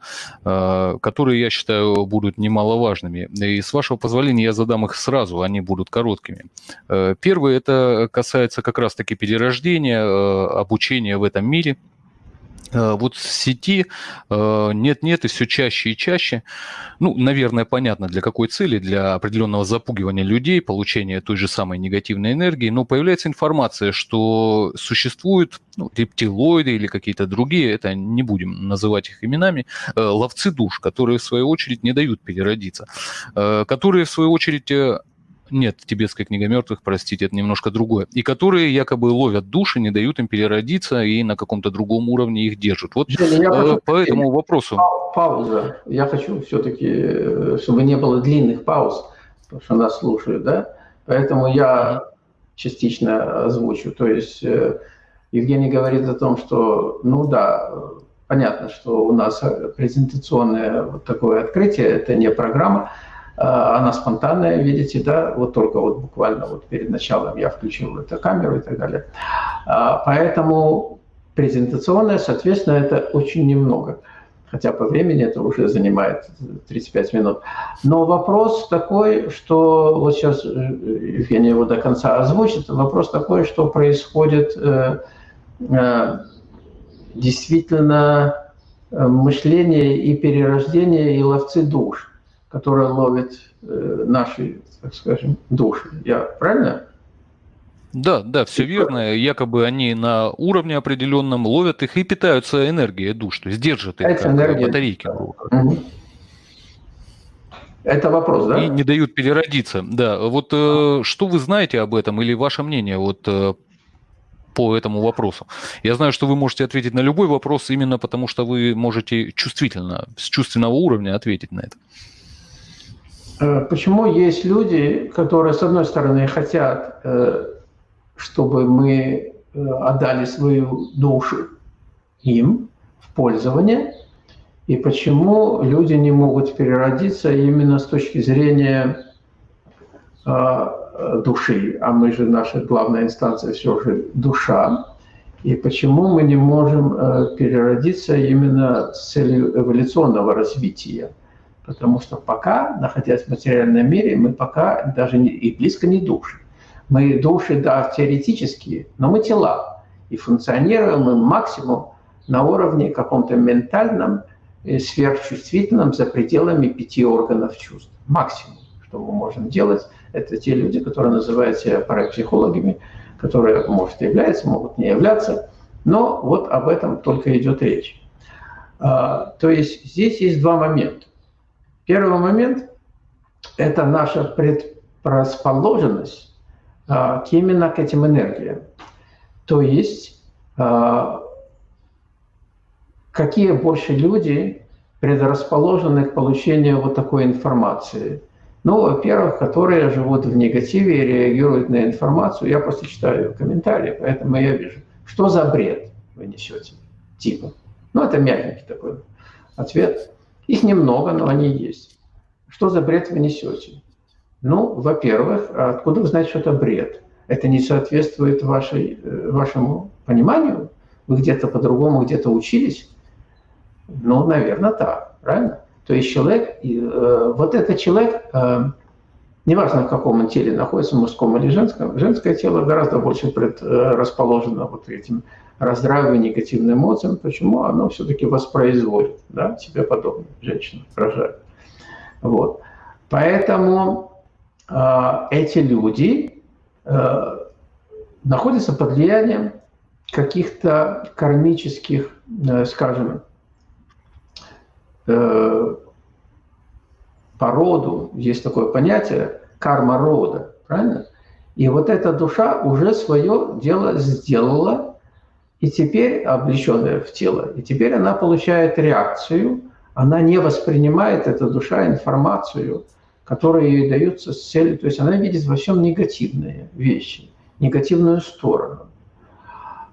A: э, которые, я считаю, будут немаловажными. И с вашего позволения я задам их сразу, они будут короткими. Первый, это касается как раз-таки перерождения, обучения в этом мире – вот в сети э, нет-нет и все чаще и чаще, ну, наверное, понятно, для какой цели, для определенного запугивания людей, получения той же самой негативной энергии, но появляется информация, что существуют ну, рептилоиды или какие-то другие, это не будем называть их именами, э, ловцы душ, которые в свою очередь не дают переродиться, которые в свою очередь нет, тибетская книга мертвых, простите, это немножко другое. И которые якобы ловят души, не дают им переродиться и на каком-то другом уровне их держат. Вот Женя, э, по этому вопросу.
B: Пауза. Я хочу все-таки, э, чтобы не было длинных пауз, потому что нас слушают, да? Поэтому я частично озвучу. То есть э, Евгений говорит о том, что, ну да, понятно, что у нас презентационное вот такое открытие, это не программа, она спонтанная, видите, да, вот только вот буквально вот перед началом я включил эту камеру и так далее. А, поэтому презентационная, соответственно, это очень немного. Хотя по времени это уже занимает 35 минут. Но вопрос такой, что вот сейчас э, Евгений его до конца озвучит, вопрос такой, что происходит э, э, действительно мышление и перерождение и ловцы душ которая ловит э, наши, так скажем, души. Я правильно?
A: Да, да, все верно. Якобы они на уровне определенном ловят их и питаются энергией душ, то есть держат их как энергия. батарейки. Угу. Это вопрос, да? И не дают переродиться. Да, вот э, что вы знаете об этом или ваше мнение вот э, по этому вопросу? Я знаю, что вы можете ответить на любой вопрос именно потому, что вы можете чувствительно, с чувственного уровня ответить на это.
B: Э, почему есть люди, которые, с одной стороны, хотят, э, чтобы мы э, отдали свою душу им в пользование, и почему люди не могут переродиться именно с точки зрения души, а мы же, наша главная инстанция все же душа, и почему мы не можем переродиться именно с целью эволюционного развития. Потому что пока, находясь в материальном мире, мы пока даже не, и близко не души. Мы души, да, теоретические, но мы тела. И функционируем мы максимум на уровне каком-то ментальном, э, сверхчувствительном, за пределами пяти органов чувств. Максимум, что мы можем делать, это те люди, которые называют себя парапсихологами, которые, может, являются, могут не являться. Но вот об этом только идет речь. А, то есть здесь есть два момента. Первый момент – это наша предрасположенность а, именно к этим энергиям. То есть, а, какие больше люди предрасположены к получению вот такой информации. Ну, во-первых, которые живут в негативе и реагируют на информацию. Я просто читаю комментарии, поэтому я вижу, что за бред вы несете, типа. Ну, это мягенький такой ответ. Их немного, но они есть. Что за бред вы несете? Ну, во-первых, откуда вы знаете, что это бред? Это не соответствует вашей, э, вашему пониманию? Вы где-то по-другому, где-то учились? Ну, наверное, так, правильно? То есть человек, э, вот этот человек, э, неважно, в каком он теле находится, мужском или женском, женское тело гораздо больше предрасположено вот этим раздравию, негативным эмоциям. Почему? Оно все-таки воспроизводит да, себе подобное. Женщина рожает. Вот. Поэтому э, эти люди э, находятся под влиянием каких-то кармических, э, скажем, э, по роду, есть такое понятие, карма рода, правильно? И вот эта душа уже свое дело сделала, и теперь облеченная в тело, и теперь она получает реакцию она не воспринимает, эта душа, информацию, которая ей дается с целью, то есть она видит во всем негативные вещи, негативную сторону.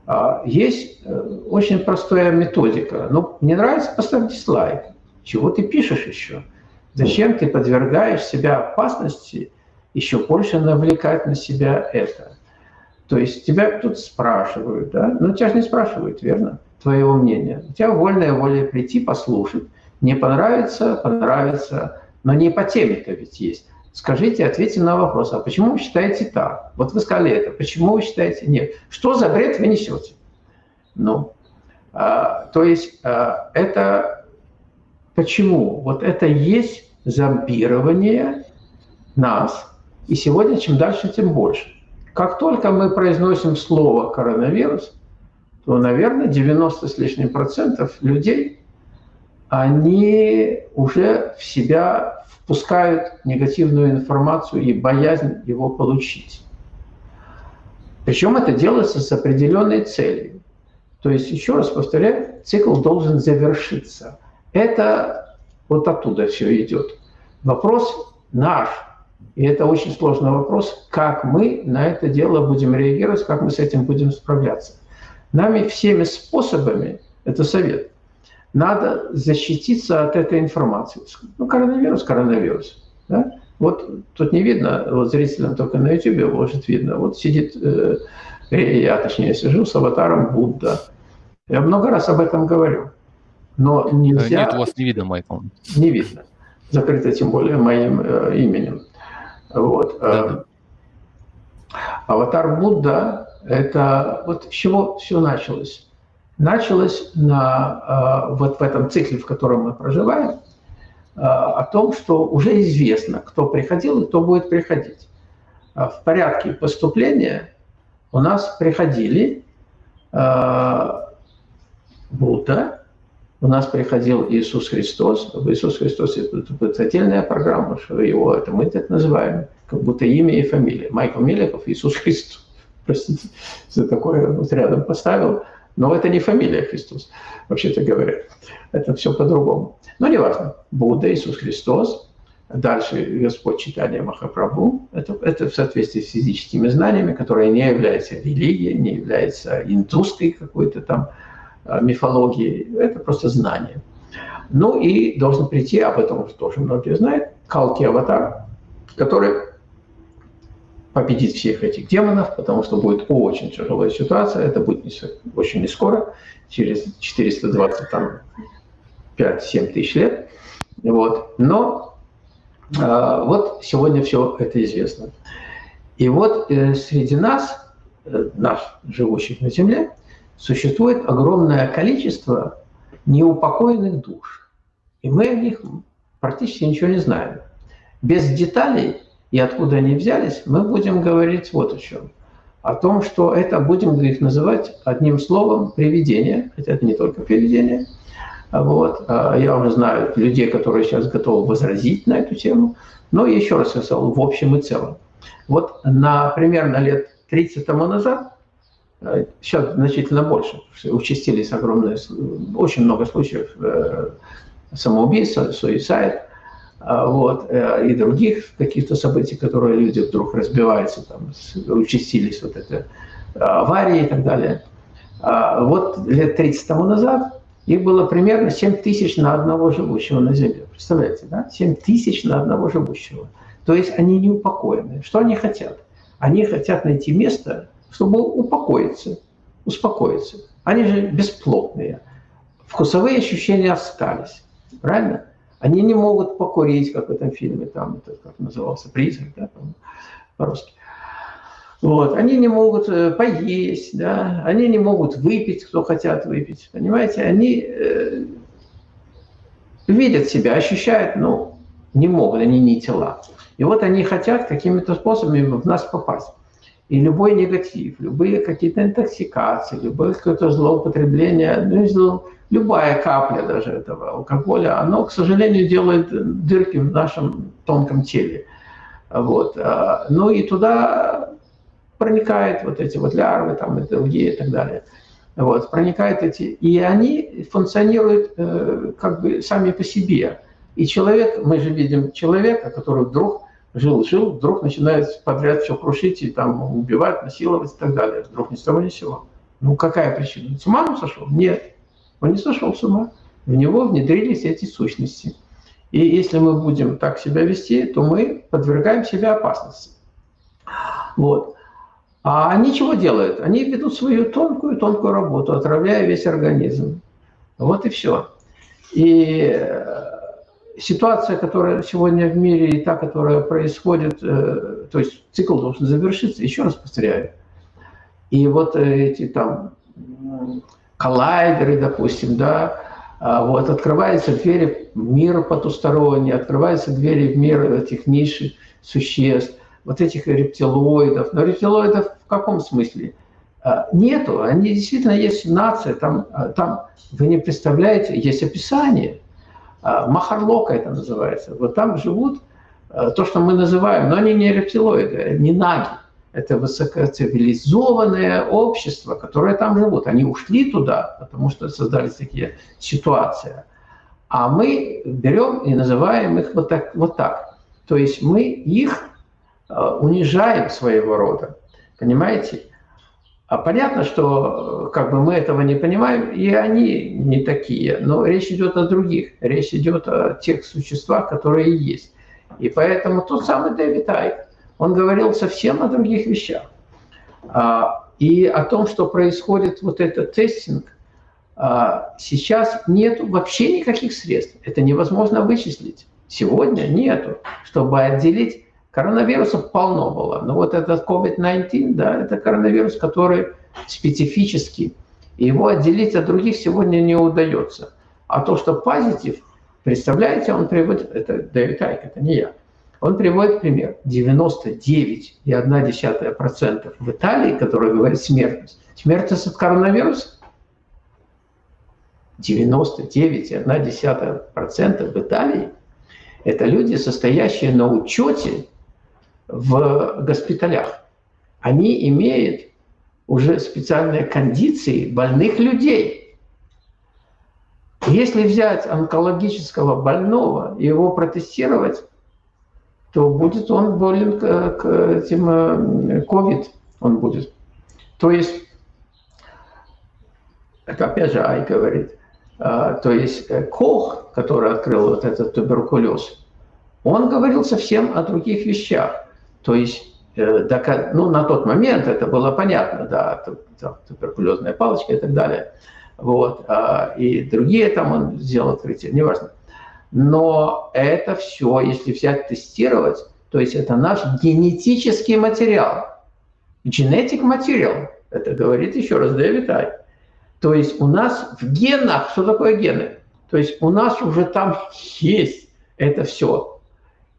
B: А, есть э, очень простая методика. Ну, не нравится, поставь дизлайк. Чего ты пишешь еще? Зачем ты подвергаешь себя опасности еще больше навлекать на себя это? То есть тебя тут спрашивают, да? Ну, тебя же не спрашивают, верно? Твоего мнения. У тебя вольная воля прийти, послушать. Не понравится, понравится, но не по теме-то ведь есть. Скажите, ответьте на вопрос, а почему вы считаете так? Вот вы сказали это, почему вы считаете нет? Что за бред вы несете? Ну, а, то есть а, это почему? Вот это есть зомбирование нас, и сегодня чем дальше, тем больше. Как только мы произносим слово коронавирус, то, наверное, 90 с лишним процентов людей, они уже в себя впускают негативную информацию и боязнь его получить. Причем это делается с определенной целью. То есть, еще раз повторяю, цикл должен завершиться. Это вот оттуда все идет. Вопрос наш. И это очень сложный вопрос, как мы на это дело будем реагировать, как мы с этим будем справляться. Нами всеми способами, это совет, надо защититься от этой информации. Ну, коронавирус, коронавирус. Да? Вот тут не видно, вот зрителям только на YouTube может видно. Вот сидит, э, я точнее сижу с аватаром Будда. Я много раз об этом говорю. Но нельзя...
A: Нет, у вас не видно, Майкл.
B: Не видно. Закрыто тем более моим э, именем. Вот. Да, да. Аватар Будда – это вот с чего все началось началось на, э, вот в этом цикле, в котором мы проживаем, э, о том, что уже известно, кто приходил и кто будет приходить. Э, в порядке поступления у нас приходили Будда, у нас приходил Иисус Христос. Иисус Христос – это отдельная программа, что его, это мы так называем, как будто имя и фамилия. Майкл Меликов, Иисус Христос. Простите за такое вот рядом поставил – но это не фамилия Христос, вообще-то говоря. Это все по-другому. Но неважно. Будда, Иисус Христос, дальше Господь читания Махапрабху. Это, это в соответствии с физическими знаниями, которые не являются религией, не являются индусской какой-то там а, мифологией. Это просто знание. Ну и должен прийти, об этом тоже многие знают, Калки Аватар, который победить всех этих демонов, потому что будет очень тяжелая ситуация, это будет очень не скоро, через 425-7 тысяч лет. Вот. Но э, вот сегодня все это известно. И вот э, среди нас, э, нас, живущих на Земле, существует огромное количество неупокоенных душ. И мы о них практически ничего не знаем. Без деталей и откуда они взялись, мы будем говорить вот о чем. О том, что это, будем их называть одним словом, привидение, хотя это не только привидение. Вот. А я уже знаю людей, которые сейчас готовы возразить на эту тему, но еще раз я сказал, в общем и целом. Вот на примерно лет 30 тому назад, сейчас значительно больше, участились огромные, очень много случаев э, самоубийства, суицид, а, вот, э, и других каких-то событий, которые люди вдруг разбиваются, там, участились вот это а, аварии и так далее. А, вот лет 30 тому назад их было примерно 7 тысяч на одного живущего на Земле. Представляете, да? 7 тысяч на одного живущего. То есть они не упокоены. Что они хотят? Они хотят найти место, чтобы упокоиться, успокоиться. Они же бесплотные. Вкусовые ощущения остались. Правильно? Они не могут покурить, как в этом фильме, там, это как назывался, призрак, да, по-русски. Вот. Они не могут э, поесть, да, они не могут выпить, кто хотят выпить, понимаете, они э, видят себя, ощущают, но не могут, они не тела. И вот они хотят какими-то способами в нас попасть. И любой негатив, любые какие-то интоксикации, любое какое-то злоупотребление, ну, любая капля даже этого алкоголя, оно, к сожалению, делает дырки в нашем тонком теле. Вот. А, ну и туда проникают вот эти вот лярвы там, и другие и так далее. вот, проникают эти, и они функционируют э, как бы сами по себе. И человек, мы же видим человека, который вдруг жил-жил, вдруг начинает подряд все крушить и там убивать, насиловать и так далее. Вдруг ни с того ни с сего. Ну какая причина? С ума он сошел? Нет, он не сошел с ума. В него внедрились эти сущности. И если мы будем так себя вести, то мы подвергаем себя опасности. Вот. А они чего делают? Они ведут свою тонкую-тонкую работу, отравляя весь организм. Вот и все. И э, ситуация, которая сегодня в мире и та, которая происходит, э, то есть цикл должен завершиться, еще раз повторяю. И вот эти там коллайдеры, допустим, да, а вот открываются двери в мир потусторонний, открываются двери в мир этих низших существ, вот этих рептилоидов. Но рептилоидов в каком смысле? А, нету, они действительно есть нация, там, а, там вы не представляете, есть описание – Махарлока это называется. Вот там живут а, то, что мы называем, но они не рептилоиды, не наги. Это высокоцивилизованное общество, которое там живут. Они ушли туда, потому что создались такие ситуации. А мы берем и называем их вот так. Вот так. То есть мы их а, унижаем своего рода. Понимаете? А понятно, что как бы мы этого не понимаем, и они не такие. Но речь идет о других. Речь идет о тех существах, которые есть. И поэтому тот самый Дэвид Айк, он говорил совсем о других вещах. А, и о том, что происходит вот этот тестинг, а, сейчас нет вообще никаких средств. Это невозможно вычислить. Сегодня нету, чтобы отделить Коронавирусов полно было. Но вот этот COVID-19, да, это коронавирус, который специфический. Его отделить от других сегодня не удается. А то, что позитив, представляете, он приводит, это Дэвид Айк, это не я, он приводит пример. 99,1% в Италии, который говорит смертность. Смертность от коронавируса? 99,1% в Италии – это люди, состоящие на учете в госпиталях, они имеют уже специальные кондиции больных людей. Если взять онкологического больного и его протестировать, то будет он болен к, этим COVID, он будет. То есть, это опять же Ай говорит, а, то есть э, Кох, который открыл вот этот туберкулез, он говорил совсем о других вещах. То есть, э, ну, на тот момент это было понятно, да, туберкулезная палочка и так далее. Вот, а, и другие там он сделал открытие, неважно. Но это все, если взять тестировать, то есть это наш генетический материал. Genetic материал, это говорит еще раз Дэвид Ай. То есть у нас в генах, что такое гены? То есть у нас уже там есть это все.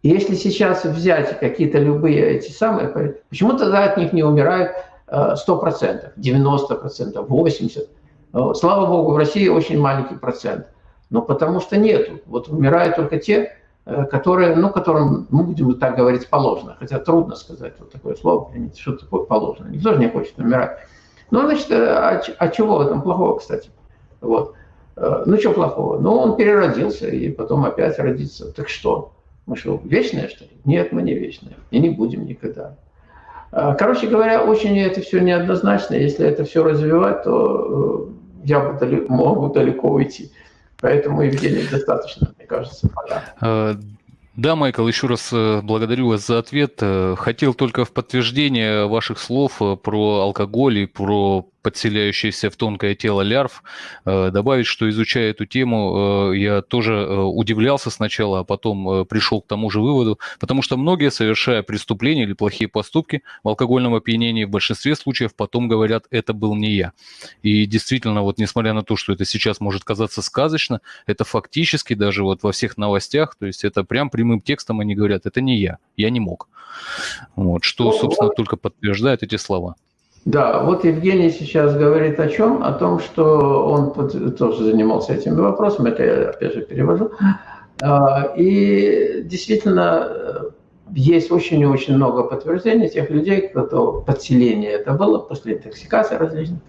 B: Если сейчас взять какие-то любые эти самые, почему тогда от них не умирают 100%, 90%, 80%? Слава богу, в России очень маленький процент. Но потому что нету. Вот умирают только те, э, которые, ну, которым, мы будем так говорить, положено. Хотя трудно сказать вот такое слово, что такое положено. Никто же не хочет умирать. Ну, значит, э, а, а чего в этом плохого, кстати? Вот. Э, ну, что плохого? Ну, он переродился и потом опять родится. Так что? Мы что, вечные, что ли? Нет, мы не вечные. И не будем никогда. А, короче говоря, очень это все неоднозначно. Если это все развивать, то э, я могу далеко уйти. Поэтому, Евгений, достаточно, мне кажется, пока.
A: А, да, Майкл, еще раз э, благодарю вас за ответ. Э, хотел только в подтверждение ваших слов про алкоголь и про подселяющиеся в тонкое тело лярв. Э, добавить, что изучая эту тему, э, я тоже э, удивлялся сначала, а потом пришел к тому же выводу, потому что многие, совершая преступления или плохие поступки в алкогольном опьянении, в большинстве случаев потом говорят, это был не я. И действительно, вот несмотря на то, что это сейчас может казаться сказочно, это фактически даже вот во всех новостях, то есть это прям прямым текстом они говорят, это не я, я не мог. Вот, что, собственно, только подтверждает эти слова.
B: Да, вот Евгений сейчас говорит о чем? О том, что он тоже занимался этими вопросами, это я опять же перевожу. А, и действительно, э, есть очень и очень много подтверждений тех людей, кто подселение это было после интоксикации различных.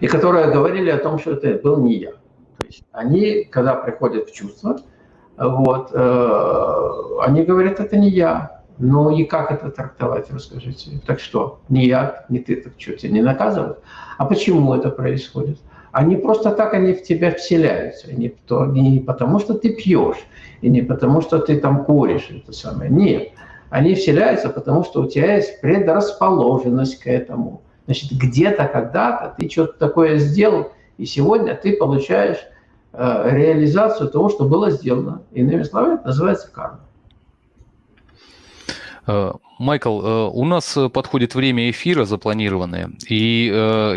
B: и которые говорили о том, что это был не я. То есть они, когда приходят в чувство, вот, э, они говорят, это не я. Ну и как это трактовать, расскажите? Так что, не я, не ты, так что, тебя не наказывают? А почему это происходит? Они просто так, они в тебя вселяются. Не, то, не потому, что ты пьешь, и не потому, что ты там куришь, это самое. Нет. Они вселяются, потому что у тебя есть предрасположенность к этому. Значит, где-то, когда-то ты что-то такое сделал, и сегодня ты получаешь э, реализацию того, что было сделано. Иными словами, это называется карма.
A: Э, Майкл, э, у нас подходит время эфира запланированное, и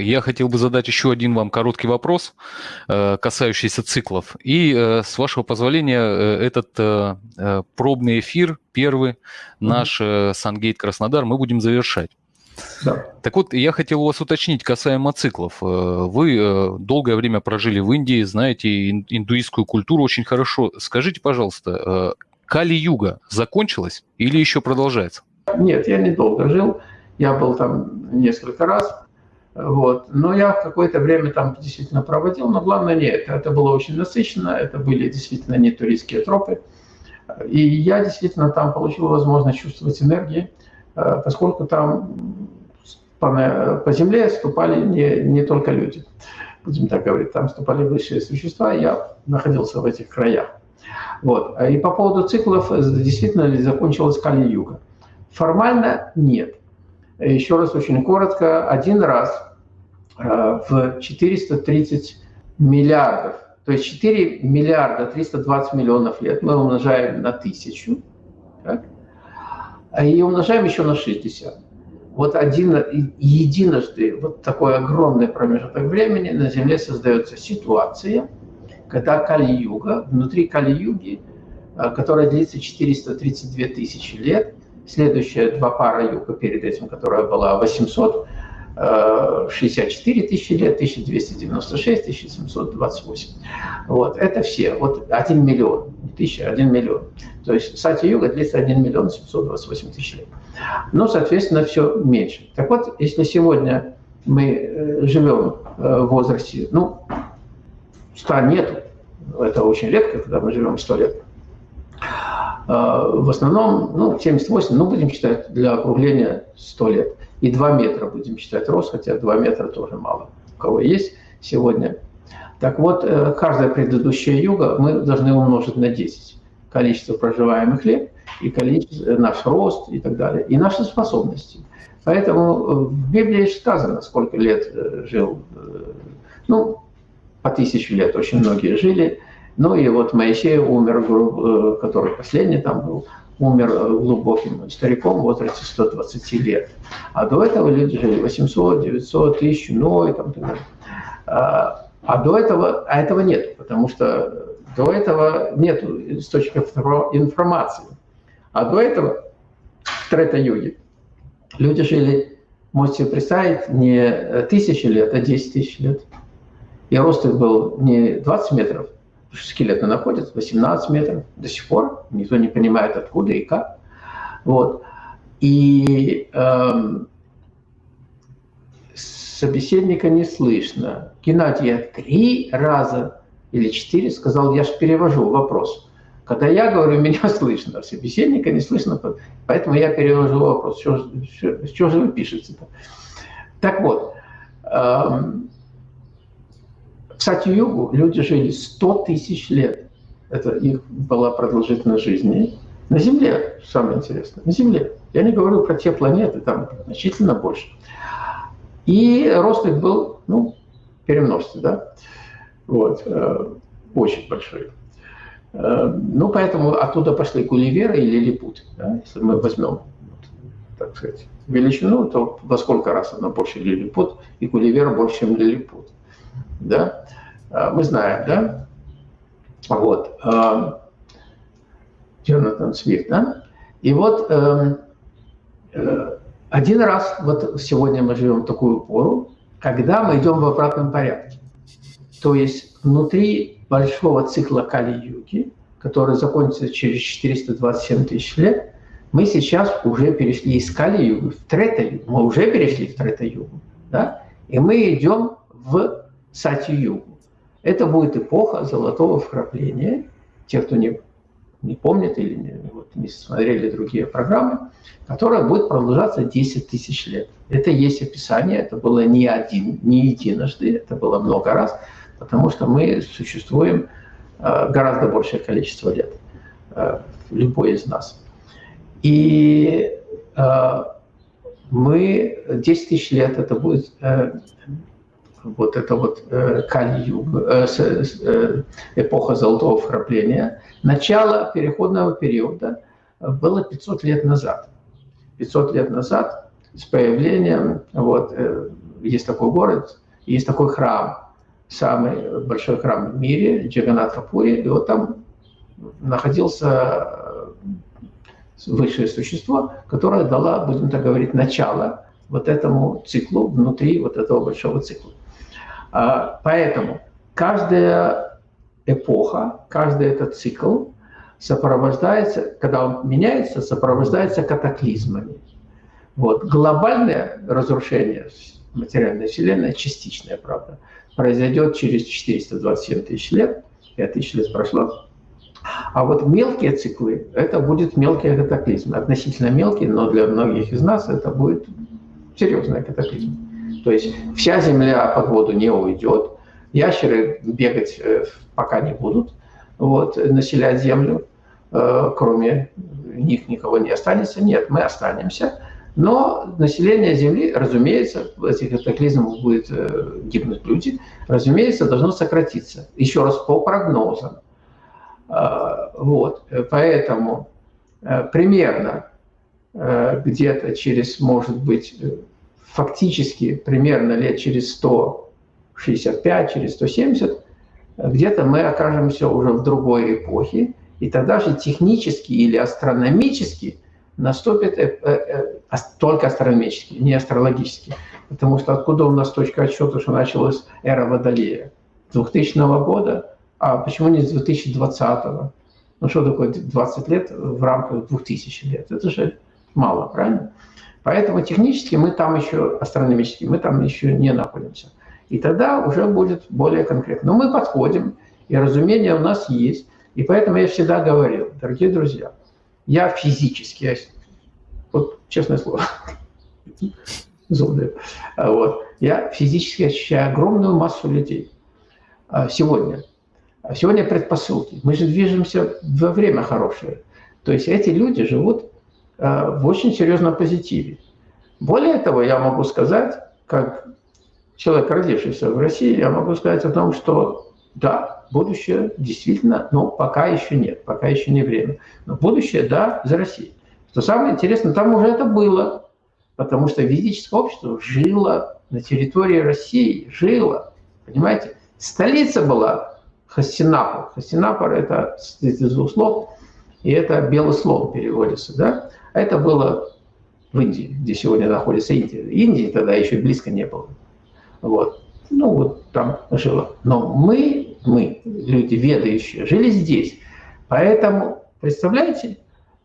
A: я хотел бы задать еще один вам короткий вопрос, касающийся циклов. И, с вашего позволения, этот пробный эфир, первый, наш Сангейт Краснодар, мы будем завершать. Да. Так вот, я хотел у вас уточнить касаемо циклов. Вы долгое время прожили в Индии, знаете индуистскую культуру очень хорошо. Скажите, пожалуйста, Кали-юга закончилась или еще продолжается?
B: Нет, я недолго жил. Я был там несколько раз. Вот. Но я какое-то время там действительно проводил, но главное не это. Это было очень насыщенно, это были действительно не туристские тропы. И я действительно там получил возможность чувствовать энергии, э, поскольку там по, по земле ступали не, не только люди, будем так говорить, там ступали высшие существа, я находился в этих краях. Вот. И по поводу циклов, э, действительно ли закончилась Кали-юга? Формально нет. Еще раз очень коротко. Один раз э, в 430 миллиардов, то есть 4 миллиарда 320 миллионов лет мы умножаем на тысячу, так? и умножаем еще на 60. Вот один, единожды вот такой огромный промежуток времени на Земле создается ситуация – когда Кали-юга, внутри Кали-юги, э, которая длится 432 тысячи лет, следующая два пара юга перед этим, которая была 864 э, тысячи лет, 1296, 1728. Вот, это все. Вот 1 миллион, тысяча, 1 миллион. То есть Сати-юга длится 1 миллион 728 тысяч лет. Ну, соответственно, все меньше. Так вот, если сегодня мы э, живем в возрасте, ну, 100 нету, это очень редко, когда мы живем 100 лет. А, в основном, ну, 78, ну, будем считать для округления 100 лет. И 2 метра будем считать рост, хотя 2 метра тоже мало. У кого есть сегодня. Так вот, э, каждая предыдущая юга мы должны умножить на 10. Количество проживаемых лет и количество, э, наш рост и так далее. И наши способности. Поэтому э, в Библии сказано, сколько лет жил, ну, по тысячу лет очень многие жили. Ну и вот Моисей умер, э, который последний там был, умер э, глубоким стариком в возрасте 120 лет. А до этого люди жили 800, 900, 1000, ну и там далее. А, а до этого, а этого нет, потому что до этого нет источников информации. А до этого, в Трета-юге, люди жили, можете представить, не тысячи лет, а 10 тысяч лет. И рост их был не 20 метров, скелеты находятся 18 метров до сих пор. Никто не понимает, откуда и как. Вот. И эм, собеседника не слышно. Геннадий я три раза или четыре сказал, я же перевожу вопрос. Когда я говорю, (laughs) меня слышно, а собеседника не слышно, поэтому я перевожу вопрос. Что, что, что же вы пишете-то? Так вот, эм, в Сати-Югу люди жили 100 тысяч лет. Это их была продолжительность жизни. На Земле, самое интересное, на Земле. Я не говорю про те планеты, там значительно больше. И рост их был, ну, перемножьте, да, вот, э, очень большой. Э, ну, поэтому оттуда пошли Гулливеры и Лилипут. Да? Если мы возьмем, так сказать, величину, то во сколько раз она больше Лилипут, и Гулливер больше, чем Лилипут да, а, мы знаем, да, вот, а, Джонатан Свифт, да, и вот эм, э, один раз, вот сегодня мы живем в такую пору, когда мы идем в обратном порядке. То есть внутри большого цикла Кали-юги, который закончится через 427 тысяч лет, мы сейчас уже перешли из Кали-юги в Трета-югу. Мы уже перешли в Трета-югу. Да? И мы идем в Сати-Югу. Это будет эпоха золотого вкрапления. Те, кто не, не помнит или не, вот, не смотрели другие программы, которая будет продолжаться 10 тысяч лет. Это есть описание, это было не один, не единожды, это было много раз, потому что мы существуем э, гораздо большее количество лет, э, любой из нас. И э, мы 10 тысяч лет, это будет вот это вот Кали-юг, эпоха золотого вкрапления, начало переходного периода было 500 лет назад. 500 лет назад с появлением, вот, есть такой город, есть такой храм, самый большой храм в мире, Джаганатхапури, и вот там находился высшее существо, которое дало, будем так говорить, начало вот этому циклу внутри вот этого большого цикла. А, поэтому каждая эпоха, каждый этот цикл сопровождается, когда он меняется, сопровождается катаклизмами. Вот. Глобальное разрушение материальной Вселенной, частичное, правда, произойдет через 427 тысяч лет, 5 тысяч лет прошло, а вот мелкие циклы, это будет мелкий катаклизм. Относительно мелкий, но для многих из нас это будет серьезный катаклизм. То есть вся Земля под воду не уйдет, ящеры бегать э, пока не будут, вот, населять Землю, э, кроме них никого не останется. Нет, мы останемся. Но население Земли, разумеется, в этих катаклизмах будет э, гибнуть люди, разумеется, должно сократиться. Еще раз, по прогнозам. Вот, поэтому примерно где-то через, может быть, фактически примерно лет через 165, через 170, где-то мы окажемся уже в другой эпохе, и тогда же технически или астрономически наступит только астрономически, не астрологически. Потому что откуда у нас точка отсчета, что началась эра Водолея? 2000 года а почему не с 2020-го? Ну что такое 20 лет в рамках 2000 лет? Это же мало, правильно? Поэтому технически мы там еще, астрономически, мы там еще не находимся. И тогда уже будет более конкретно. Но мы подходим, и разумение у нас есть. И поэтому я всегда говорил, дорогие друзья, я физически, вот честное слово, (laughs) зубы, вот, я физически ощущаю огромную массу людей а, сегодня, а сегодня предпосылки. Мы же движемся во время хорошее. То есть эти люди живут в очень серьезном позитиве. Более того, я могу сказать, как человек, родившийся в России, я могу сказать о том, что да, будущее действительно, но пока еще нет, пока еще не время. Но будущее, да, за Россией. Что самое интересное, там уже это было, потому что ведическое общество жило на территории России, жило, понимаете? Столица была Хастинапор. Хастинапор – это из двух слов, и это белый слон переводится. Да? Это было в Индии, где сегодня находится Индия. Индии тогда еще близко не было. Вот. Ну, вот там жило. Но мы, мы, люди ведающие, жили здесь. Поэтому, представляете,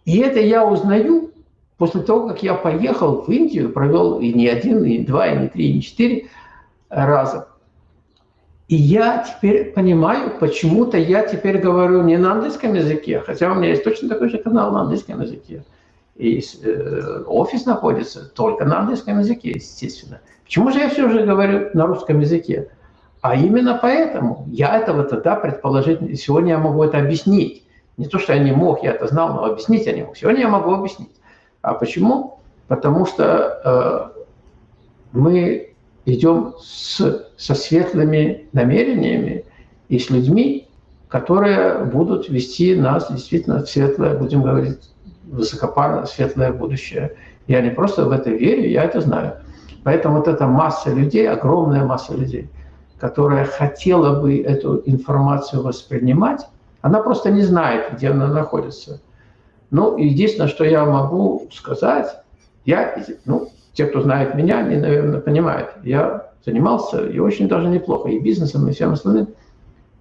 B: и это я узнаю после того, как я поехал в Индию, провел и не один, и два, и не три, и не четыре раза. И я теперь понимаю, почему-то я теперь говорю не на английском языке, хотя у меня есть точно такой же канал на английском языке. И э, офис находится только на английском языке, естественно. Почему же я все же говорю на русском языке? А именно поэтому я этого тогда предположить, сегодня я могу это объяснить. Не то, что я не мог, я это знал, но объяснить я не мог. Сегодня я могу объяснить. А почему? Потому что э, мы идем с, со светлыми намерениями и с людьми, которые будут вести нас действительно в светлое, будем говорить, высокопарно светлое будущее. Я не просто в это верю, я это знаю. Поэтому вот эта масса людей, огромная масса людей, которая хотела бы эту информацию воспринимать, она просто не знает, где она находится. Ну, единственное, что я могу сказать, я, ну, те, кто знает меня, они, наверное, понимают. Я занимался и очень даже неплохо, и бизнесом, и всем остальным.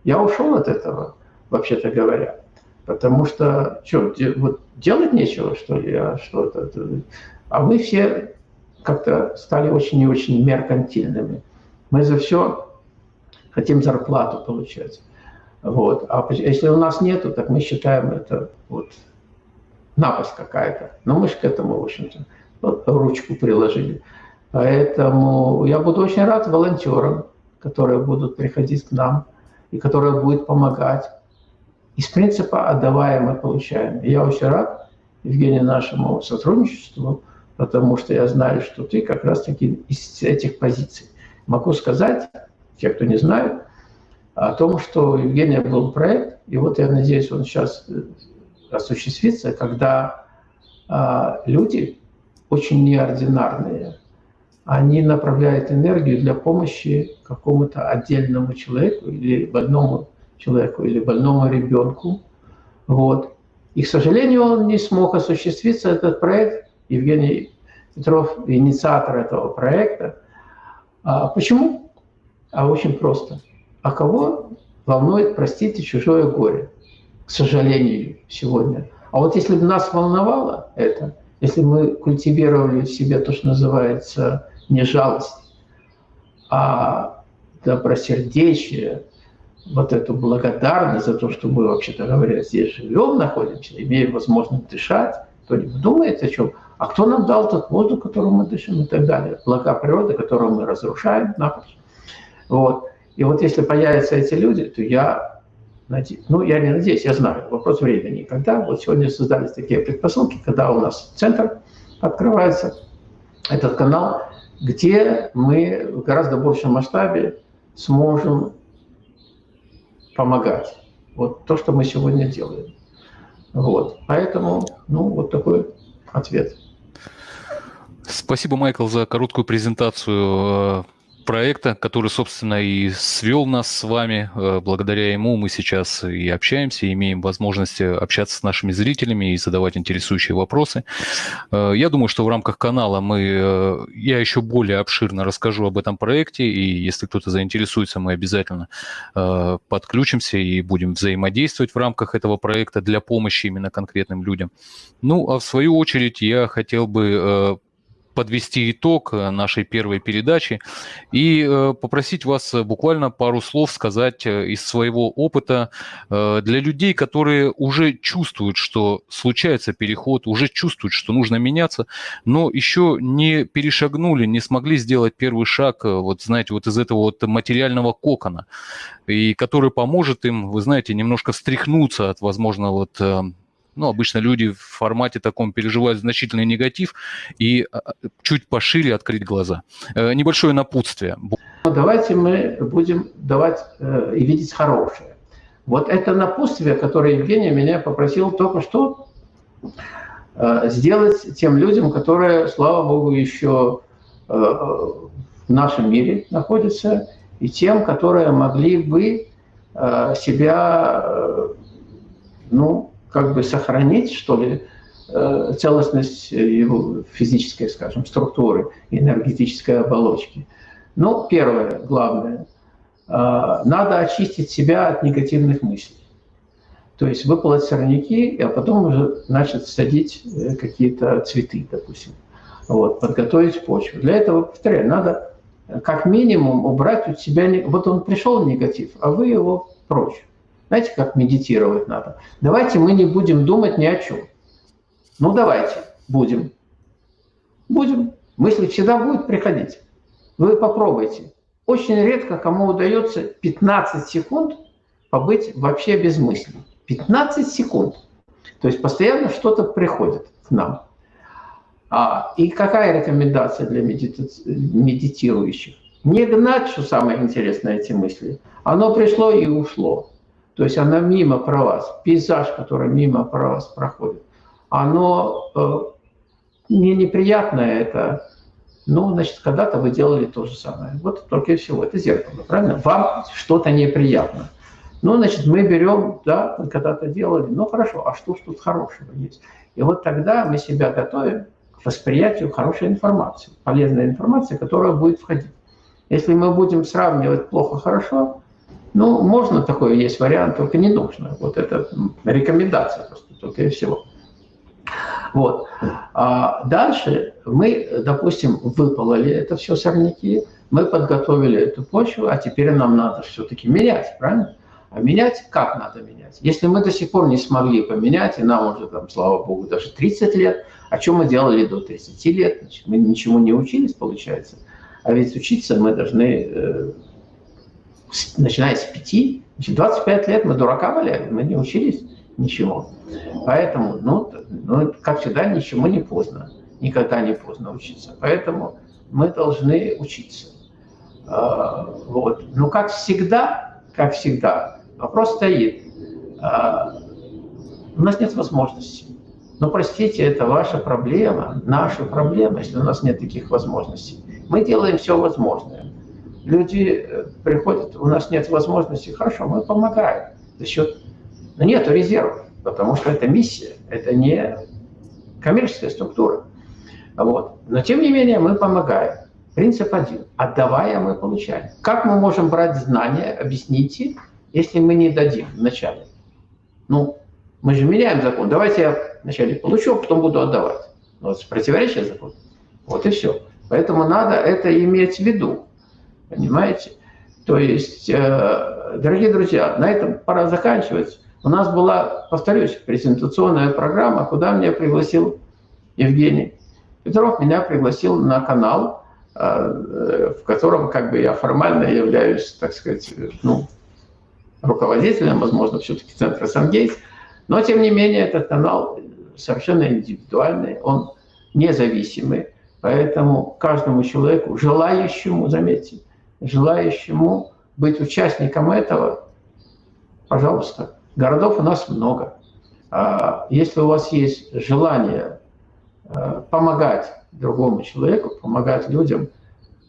B: Я ушел от этого, вообще-то говоря. Потому что, что, де, вот делать нечего, что ли, а что это? А мы все как-то стали очень и очень меркантильными. Мы за все хотим зарплату получать. Вот. А если у нас нету, так мы считаем это вот напасть какая-то. Но мы же к этому, в общем-то, ручку приложили. Поэтому я буду очень рад волонтерам, которые будут приходить к нам и которые будут помогать. Из принципа отдавая мы получаем. Я очень рад, Евгений, нашему сотрудничеству, потому что я знаю, что ты как раз-таки из этих позиций. Могу сказать, те, кто не знает, о том, что у Евгения был проект, и вот я надеюсь, он сейчас э, осуществится, когда а, люди очень неординарные, они направляют энергию для помощи какому-то отдельному человеку или больному человеку, или больному ребенку. Вот. И, к сожалению, он не смог осуществиться, этот проект. Евгений Петров, инициатор этого проекта. А почему? А очень просто. А кого волнует, простите, чужое горе? К сожалению, сегодня. А вот если бы нас волновало это, если мы культивировали в себе то, что называется не жалость, а добросердечие, вот эту благодарность за то, что мы, вообще-то говоря, здесь живем, находимся, имеем возможность дышать, кто-нибудь думает о чем, а кто нам дал тот воздух, которым мы дышим и так далее, блага природы, которую мы разрушаем напрочь. Вот. И вот если появятся эти люди, то я ну я не надеюсь, я знаю, вопрос времени, когда вот сегодня создались такие предпосылки, когда у нас центр открывается, этот канал, где мы в гораздо большем масштабе сможем помогать. Вот то, что мы сегодня делаем. Вот. Поэтому, ну, вот такой ответ.
A: Спасибо, Майкл, за короткую презентацию э, проекта, который, собственно, и свел нас с вами. Э, благодаря ему мы сейчас и общаемся, и имеем возможность общаться с нашими зрителями и задавать интересующие вопросы. Э, я думаю, что в рамках канала мы, э, я еще более обширно расскажу об этом проекте, и если кто-то заинтересуется, мы обязательно подключимся и будем взаимодействовать в рамках этого проекта для помощи именно конкретным людям. Ну, а в свою очередь я хотел бы подвести итог э, нашей первой передачи и э, попросить вас э, буквально пару слов сказать из своего опыта для людей, которые уже чувствуют, что случается переход, уже чувствуют, что нужно меняться, но еще не перешагнули, не смогли сделать первый шаг, вот знаете, вот из этого вот материального кокона, и который поможет им, вы знаете, немножко встряхнуться от, возможно, вот ну, обычно люди в формате таком переживают значительный негатив и а, чуть пошире открыть глаза. Э, небольшое напутствие.
B: Давайте мы будем давать э, и видеть хорошее. Вот это напутствие, которое Евгений меня попросил только что э, сделать тем людям, которые, слава богу, еще в нашем мире находятся, и тем, которые могли бы себя ну, как бы сохранить, что ли, э, целостность его физической, скажем, структуры, энергетической оболочки. Ну, первое, главное, э, надо очистить себя от негативных мыслей. То есть выполоть сорняки, а потом уже начать садить э, какие-то цветы, допустим. Вот, подготовить почву. Для этого, повторяю, надо как минимум убрать от себя... Вот он пришел негатив, а вы его прочь. Знаете, как медитировать надо? Давайте мы не будем думать ни о чем. Ну, давайте, будем. Будем. Мысли всегда будут приходить. Вы попробуйте. Очень редко кому удается 15 секунд побыть вообще без мыслей. 15 секунд. То есть постоянно что-то приходит к нам. А, и какая рекомендация для медити... медитирующих? Не гнать, что самое интересное, эти мысли. Оно пришло и ушло. То есть она мимо про вас, пейзаж, который мимо про вас проходит, оно э, не неприятное это, ну, значит, когда-то вы делали то же самое. Вот только и всего, это зеркало, правильно? Вам что-то неприятно. Ну, значит, мы берем, да, когда-то делали, ну, хорошо, а что ж тут хорошего есть? И вот тогда мы себя готовим к восприятию хорошей информации, полезной информации, которая будет входить. Если мы будем сравнивать плохо-хорошо, ну, можно такой, есть вариант, только не нужно. Вот это рекомендация просто, только и всего. Вот. А дальше мы, допустим, выпололи это все сорняки, Мы подготовили эту почву, а теперь нам надо все-таки менять, правильно? А менять как надо менять? Если мы до сих пор не смогли поменять, и нам уже, там, слава богу, даже 30 лет, о чем мы делали до 30 лет? Значит, мы ничему не учились, получается. А ведь учиться мы должны, э, начиная с 5, значит, 25 лет мы дурака валяли, мы не учились ничего. Поэтому, ну, ну, как всегда, ничему не поздно. Никогда не поздно учиться. Поэтому мы должны учиться. А, вот. Но как всегда, как всегда, вопрос стоит. А, у нас нет возможности. Но простите, это ваша проблема, наша проблема, если у нас нет таких возможностей. Мы делаем все возможное. Люди э, приходят, у нас нет возможности, хорошо, мы помогаем за счет... Но нет резервов, потому что это миссия, это не коммерческая структура. Вот. Но тем не менее мы помогаем. Принцип один. Отдавая, мы получаем. Как мы можем брать знания, объясните, если мы не дадим вначале? Ну, мы же меняем закон. Давайте я вначале получу, а потом буду отдавать. Вот противоречие закону. Вот и все. Поэтому надо это иметь в виду. Понимаете? То есть, э, дорогие друзья, на этом пора заканчивать. У нас была, повторюсь, презентационная программа, куда меня пригласил Евгений Петров, меня пригласил на канал, э, в котором как бы я формально являюсь, так сказать, ну, руководителем, возможно, все-таки центра Сангейтс, но, тем не менее, этот канал совершенно индивидуальный, он независимый, поэтому каждому человеку, желающему, заметьте, желающему быть участником этого, пожалуйста, городов у нас много. А если у вас есть желание э, помогать другому человеку, помогать людям,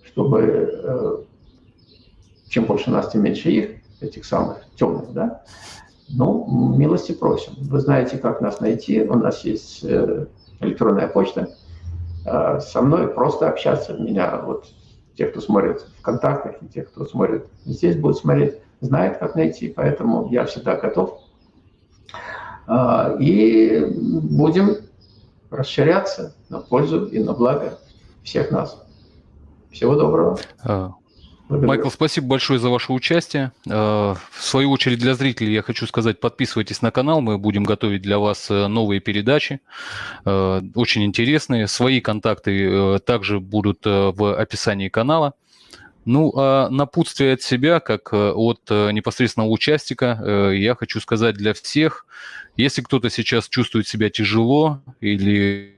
B: чтобы э, чем больше нас, тем меньше их, этих самых темных, да, ну, милости просим. Вы знаете, как нас найти. У нас есть э, электронная почта. Э, со мной просто общаться. Меня вот те, кто смотрит в контактах, и те, кто смотрит здесь, будут смотреть, знают, как найти. Поэтому я всегда готов. Э, и будем расширяться на пользу и на благо всех нас. Всего доброго.
A: Майкл, спасибо большое за ваше участие. Э, в свою очередь для зрителей я хочу сказать, подписывайтесь на канал, мы будем готовить для вас э, новые передачи, э, очень интересные. Свои контакты также будут в описании канала. Ну, а напутствие от себя, как от непосредственного участника, я хочу сказать для всех, если кто-то сейчас чувствует себя тяжело или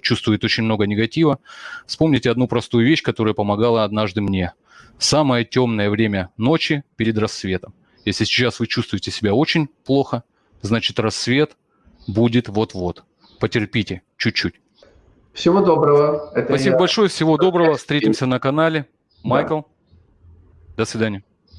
A: чувствует очень много негатива, вспомните одну простую вещь, которая помогала однажды мне. Самое темное время ночи перед рассветом. Если сейчас вы чувствуете себя очень плохо, значит рассвет будет вот-вот. Потерпите чуть-чуть.
B: Всего доброго.
A: Это Спасибо я... большое, всего доброго. Встретимся на канале. Майкл, да. до свидания.